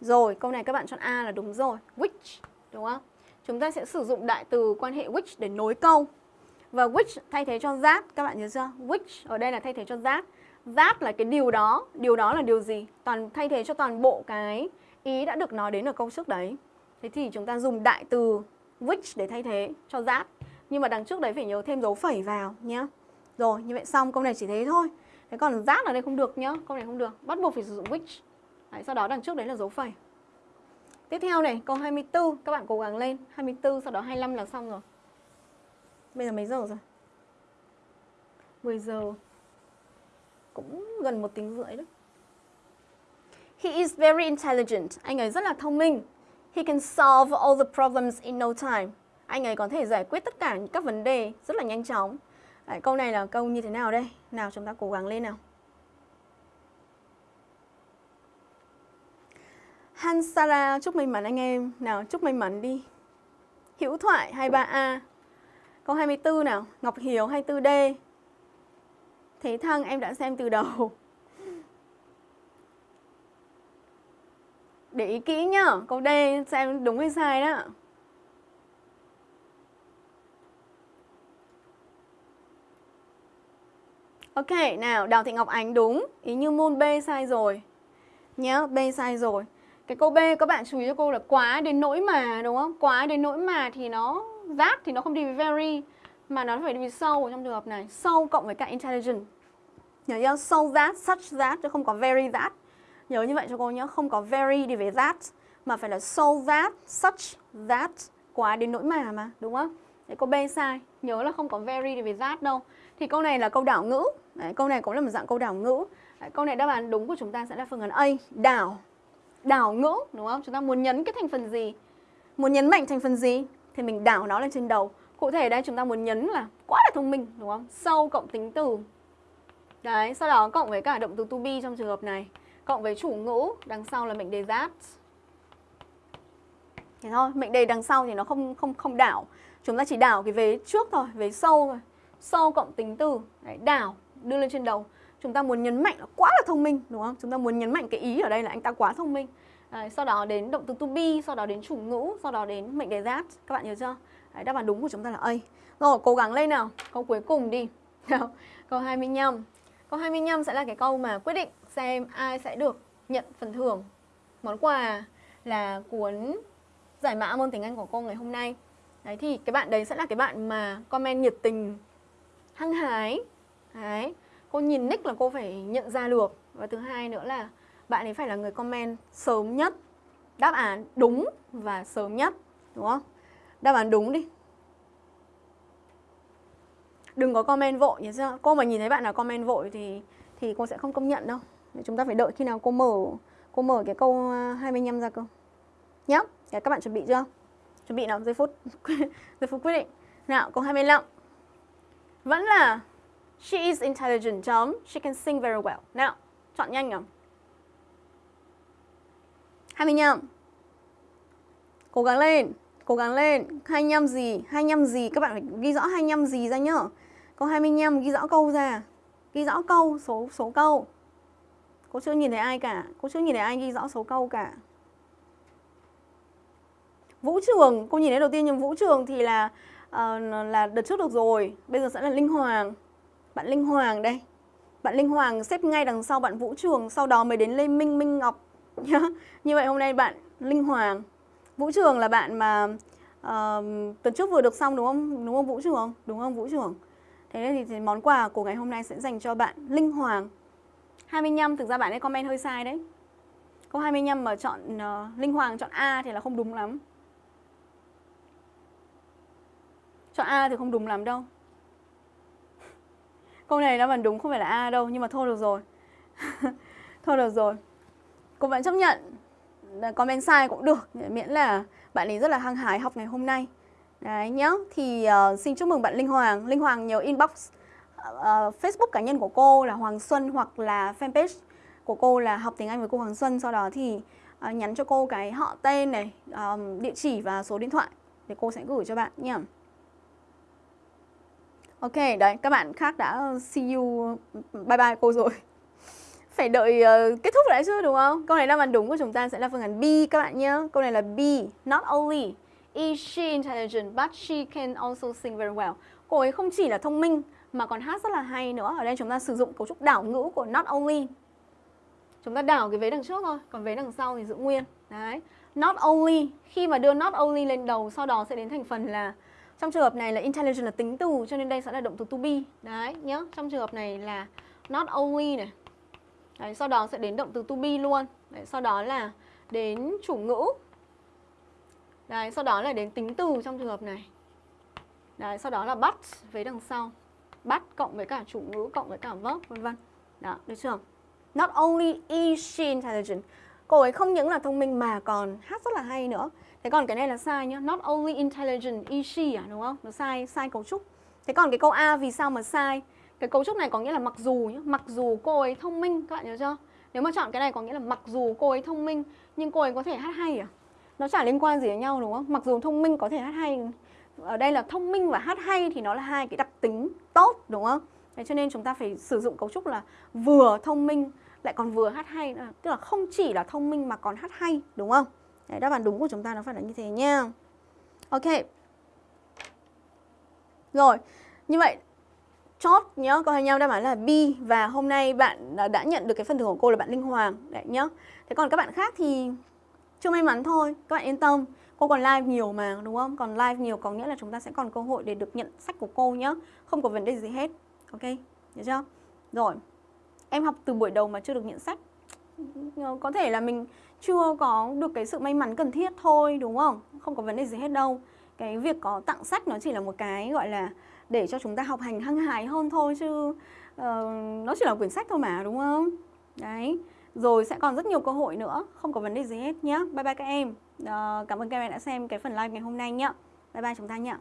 Rồi, câu này các bạn chọn A là đúng rồi. Which, đúng không? Chúng ta sẽ sử dụng đại từ quan hệ which để nối câu. Và which thay thế cho that, các bạn nhớ chưa? Which ở đây là thay thế cho that. That là cái điều đó. Điều đó là điều gì? Toàn thay thế cho toàn bộ cái ý đã được nói đến ở câu trước đấy. Thế thì chúng ta dùng đại từ which để thay thế cho that. Nhưng mà đằng trước đấy phải nhớ thêm dấu phẩy vào nhé. Rồi, như vậy xong câu này chỉ thế thôi. Thế còn that ở đây không được nhá, câu này không được. Bắt buộc phải sử dụng which. Đấy, sau đó đằng trước đấy là dấu phẩy. Tiếp theo này, câu 24, các bạn cố gắng lên. 24, sau đó 25 là xong rồi. Bây giờ mấy giờ rồi? 10 giờ Cũng gần một tiếng rưỡi đấy He is very intelligent. Anh ấy rất là thông minh. He can solve all the problems in no time. Anh ấy có thể giải quyết tất cả các vấn đề rất là nhanh chóng. Đấy, câu này là câu như thế nào đây? Nào chúng ta cố gắng lên nào. Hansara chúc may mắn anh em. Nào chúc may mắn đi. Hữu thoại 23A. Câu 24 nào. Ngọc Hiếu 24D. Thế thăng em đã xem từ đầu. Để ý kỹ nhá. Câu D xem đúng hay sai đó. Ok, nào, Đào Thị Ngọc Ánh đúng. Ý như môn B sai rồi. Nhớ, B sai rồi. Cái câu B các bạn chú ý cho cô là quá đến nỗi mà đúng không? Quá đến nỗi mà thì nó that thì nó không đi với very mà nó phải đi với so trong trường hợp này. So cộng với cả intelligent. Nhớ chưa? So that, such that chứ không có very that. Nhớ như vậy cho cô nhé, không có very đi với that mà phải là so that, such that quá đến nỗi mà mà, đúng không? Đấy, câu B sai, nhớ là không có very đi với that đâu. Thì câu này là câu đảo ngữ, Đấy, câu này cũng là một dạng câu đảo ngữ. Đấy, câu này đáp án đúng của chúng ta sẽ là phương án A, đảo đảo ngữ đúng không? Chúng ta muốn nhấn cái thành phần gì? Muốn nhấn mạnh thành phần gì thì mình đảo nó lên trên đầu. Cụ thể đây chúng ta muốn nhấn là quá là thông minh đúng không? Sâu cộng tính từ. Đấy, sau đó cộng với cả động từ to be trong trường hợp này, cộng với chủ ngữ đằng sau là mệnh đề that. Thế thôi, mệnh đề đằng sau thì nó không không không đảo. Chúng ta chỉ đảo cái vế trước thôi, vế sâu thôi. Sâu cộng tính từ, đấy, đảo đưa lên trên đầu chúng ta muốn nhấn mạnh là quá là thông minh đúng không? Chúng ta muốn nhấn mạnh cái ý ở đây là anh ta quá thông minh. Đấy, sau đó đến động từ to be sau đó đến chủ ngữ sau đó đến mệnh đề that. Các bạn nhớ chưa? Đấy, đáp án đúng của chúng ta là A. Rồi cố gắng lên nào. Câu cuối cùng đi. Nào câu 25 câu 25 sẽ là cái câu mà quyết định xem ai sẽ được nhận phần thưởng món quà là cuốn giải mã môn tiếng Anh của cô ngày hôm nay. Đấy thì cái bạn đấy sẽ là cái bạn mà comment nhiệt tình hăng hái. Đấy cô nhìn nick là cô phải nhận ra được. Và thứ hai nữa là bạn ấy phải là người comment sớm nhất. Đáp án đúng và sớm nhất, đúng không? Đáp án đúng đi. Đừng có comment vội, nhớ chưa? Cô mà nhìn thấy bạn nào comment vội thì thì cô sẽ không công nhận đâu. Chúng ta phải đợi khi nào cô mở cô mở cái câu à, 25 ra cơ. Nhé các bạn chuẩn bị chưa? Chuẩn bị nào? Giây phút giây phút quyết định. Nào, câu 25 vẫn là She is intelligent dumb. She can sing very well. Nào, chọn nhanh nào. 25. Cố gắng lên. Cố gắng lên. 25 gì? 25 gì? Các bạn phải ghi rõ 25 gì ra nhá. Câu 25 ghi rõ câu ra. Ghi rõ câu, số số câu. Cô chưa nhìn thấy ai cả. Cô chưa nhìn thấy ai ghi rõ số câu cả. Vũ Trường, cô nhìn thấy đầu tiên nhưng Vũ Trường thì là uh, là đợt trước được rồi. Bây giờ sẽ là Linh Hoàng. Bạn Linh Hoàng đây Bạn Linh Hoàng xếp ngay đằng sau bạn Vũ Trường Sau đó mới đến Lê Minh Minh Ngọc nhá. Như vậy hôm nay bạn Linh Hoàng Vũ Trường là bạn mà uh, tuần trước vừa được xong đúng không? Đúng không Vũ Trường? Đúng không Vũ Trường? Thế nên thì, thì món quà của ngày hôm nay sẽ dành cho bạn Linh Hoàng 25 thực ra bạn ấy comment hơi sai đấy Câu 25 mà chọn uh, Linh Hoàng chọn A thì là không đúng lắm Chọn A thì không đúng lắm đâu Câu này đáp án đúng không phải là A đâu Nhưng mà thôi được rồi. Thôi được rồi. Cô vẫn chấp nhận. Comment sai cũng được Miễn là bạn ấy rất là hăng hái học ngày hôm nay. Đấy nhá Thì uh, xin chúc mừng bạn Linh Hoàng. Linh Hoàng nhớ inbox uh, Facebook cá nhân của cô là Hoàng Xuân Hoặc là fanpage của cô là học tiếng Anh với cô Hoàng Xuân. Sau đó thì uh, nhắn cho cô cái họ tên này uh, Địa chỉ và số điện thoại Để cô sẽ gửi cho bạn nha. Ok, đấy, các bạn khác đã see you, bye bye cô rồi. Phải đợi uh, kết thúc lại chứ đúng không? Câu này đáp án đúng của chúng ta sẽ là phương án B các bạn nhé. Câu này là B, not only is she intelligent but she can also sing very well. Cô ấy không chỉ là thông minh mà còn hát rất là hay nữa. Ở đây chúng ta sử dụng cấu trúc đảo ngữ của not only. Chúng ta đảo cái vế đằng trước thôi, còn vế đằng sau thì giữ nguyên. Đấy, not only, khi mà đưa not only lên đầu sau đó sẽ đến thành phần là trong trường hợp này là intelligent là tính từ cho nên đây sẽ là động từ to be. Đấy nhá. Trong trường hợp này là not only này. Đấy, sau đó sẽ đến động từ to be luôn. Đấy, sau đó là đến chủ ngữ. Đấy, sau đó là đến tính từ trong trường hợp này. Đấy, sau đó là but với đằng sau. But cộng với cả chủ ngữ cộng với cả verb vân vân. Đó, được chưa? Not only is she intelligent. Cô ấy không những là thông minh mà còn hát rất là hay nữa. Thế còn cái này là sai nhá. Not only intelligent is she à đúng không? Nó sai sai cấu trúc. Thế còn cái câu A vì sao mà sai? Cái cấu trúc này có nghĩa là mặc dù nhá, mặc dù cô ấy thông minh các bạn nhớ chưa? Nếu mà chọn cái này có nghĩa là mặc dù cô ấy thông minh nhưng cô ấy có thể hát hay à? Nó chả liên quan gì đến nhau đúng không? Mặc dù thông minh có thể hát hay ở đây là thông minh và hát hay thì nó là hai cái đặc tính tốt đúng không? Thế cho nên chúng ta phải sử dụng cấu trúc là vừa thông minh lại còn vừa hát hay. Tức là không chỉ là thông minh mà còn hát hay đúng không? Đấy, đáp án đúng của chúng ta nó phải là như thế nha. Ok. Rồi, như vậy chốt nhá, câu hai nhau đáp án là B và hôm nay bạn đã nhận được cái phần thưởng của cô là bạn Linh Hoàng đấy nhá. Thế còn các bạn khác thì chưa may mắn thôi, các bạn yên tâm. Cô còn live nhiều mà đúng không? Còn live nhiều có nghĩa là chúng ta sẽ còn cơ hội để được nhận sách của cô nhá. Không có vấn đề gì hết. Ok, được chưa? Rồi. Em học từ buổi đầu mà chưa được nhận sách. Có thể là mình chưa có được cái sự may mắn cần thiết thôi đúng không? Không có vấn đề gì hết đâu. Cái việc có tặng sách nó chỉ là một cái gọi là để cho chúng ta học hành hăng hái hơn thôi chứ uh, nó chỉ là quyển sách thôi mà đúng không? Đấy. Rồi sẽ còn rất nhiều cơ hội nữa, không có vấn đề gì hết nhé. Bye bye các em. Uh, cảm ơn các em đã xem cái phần live ngày hôm nay nhé. Bye bye chúng ta nhé.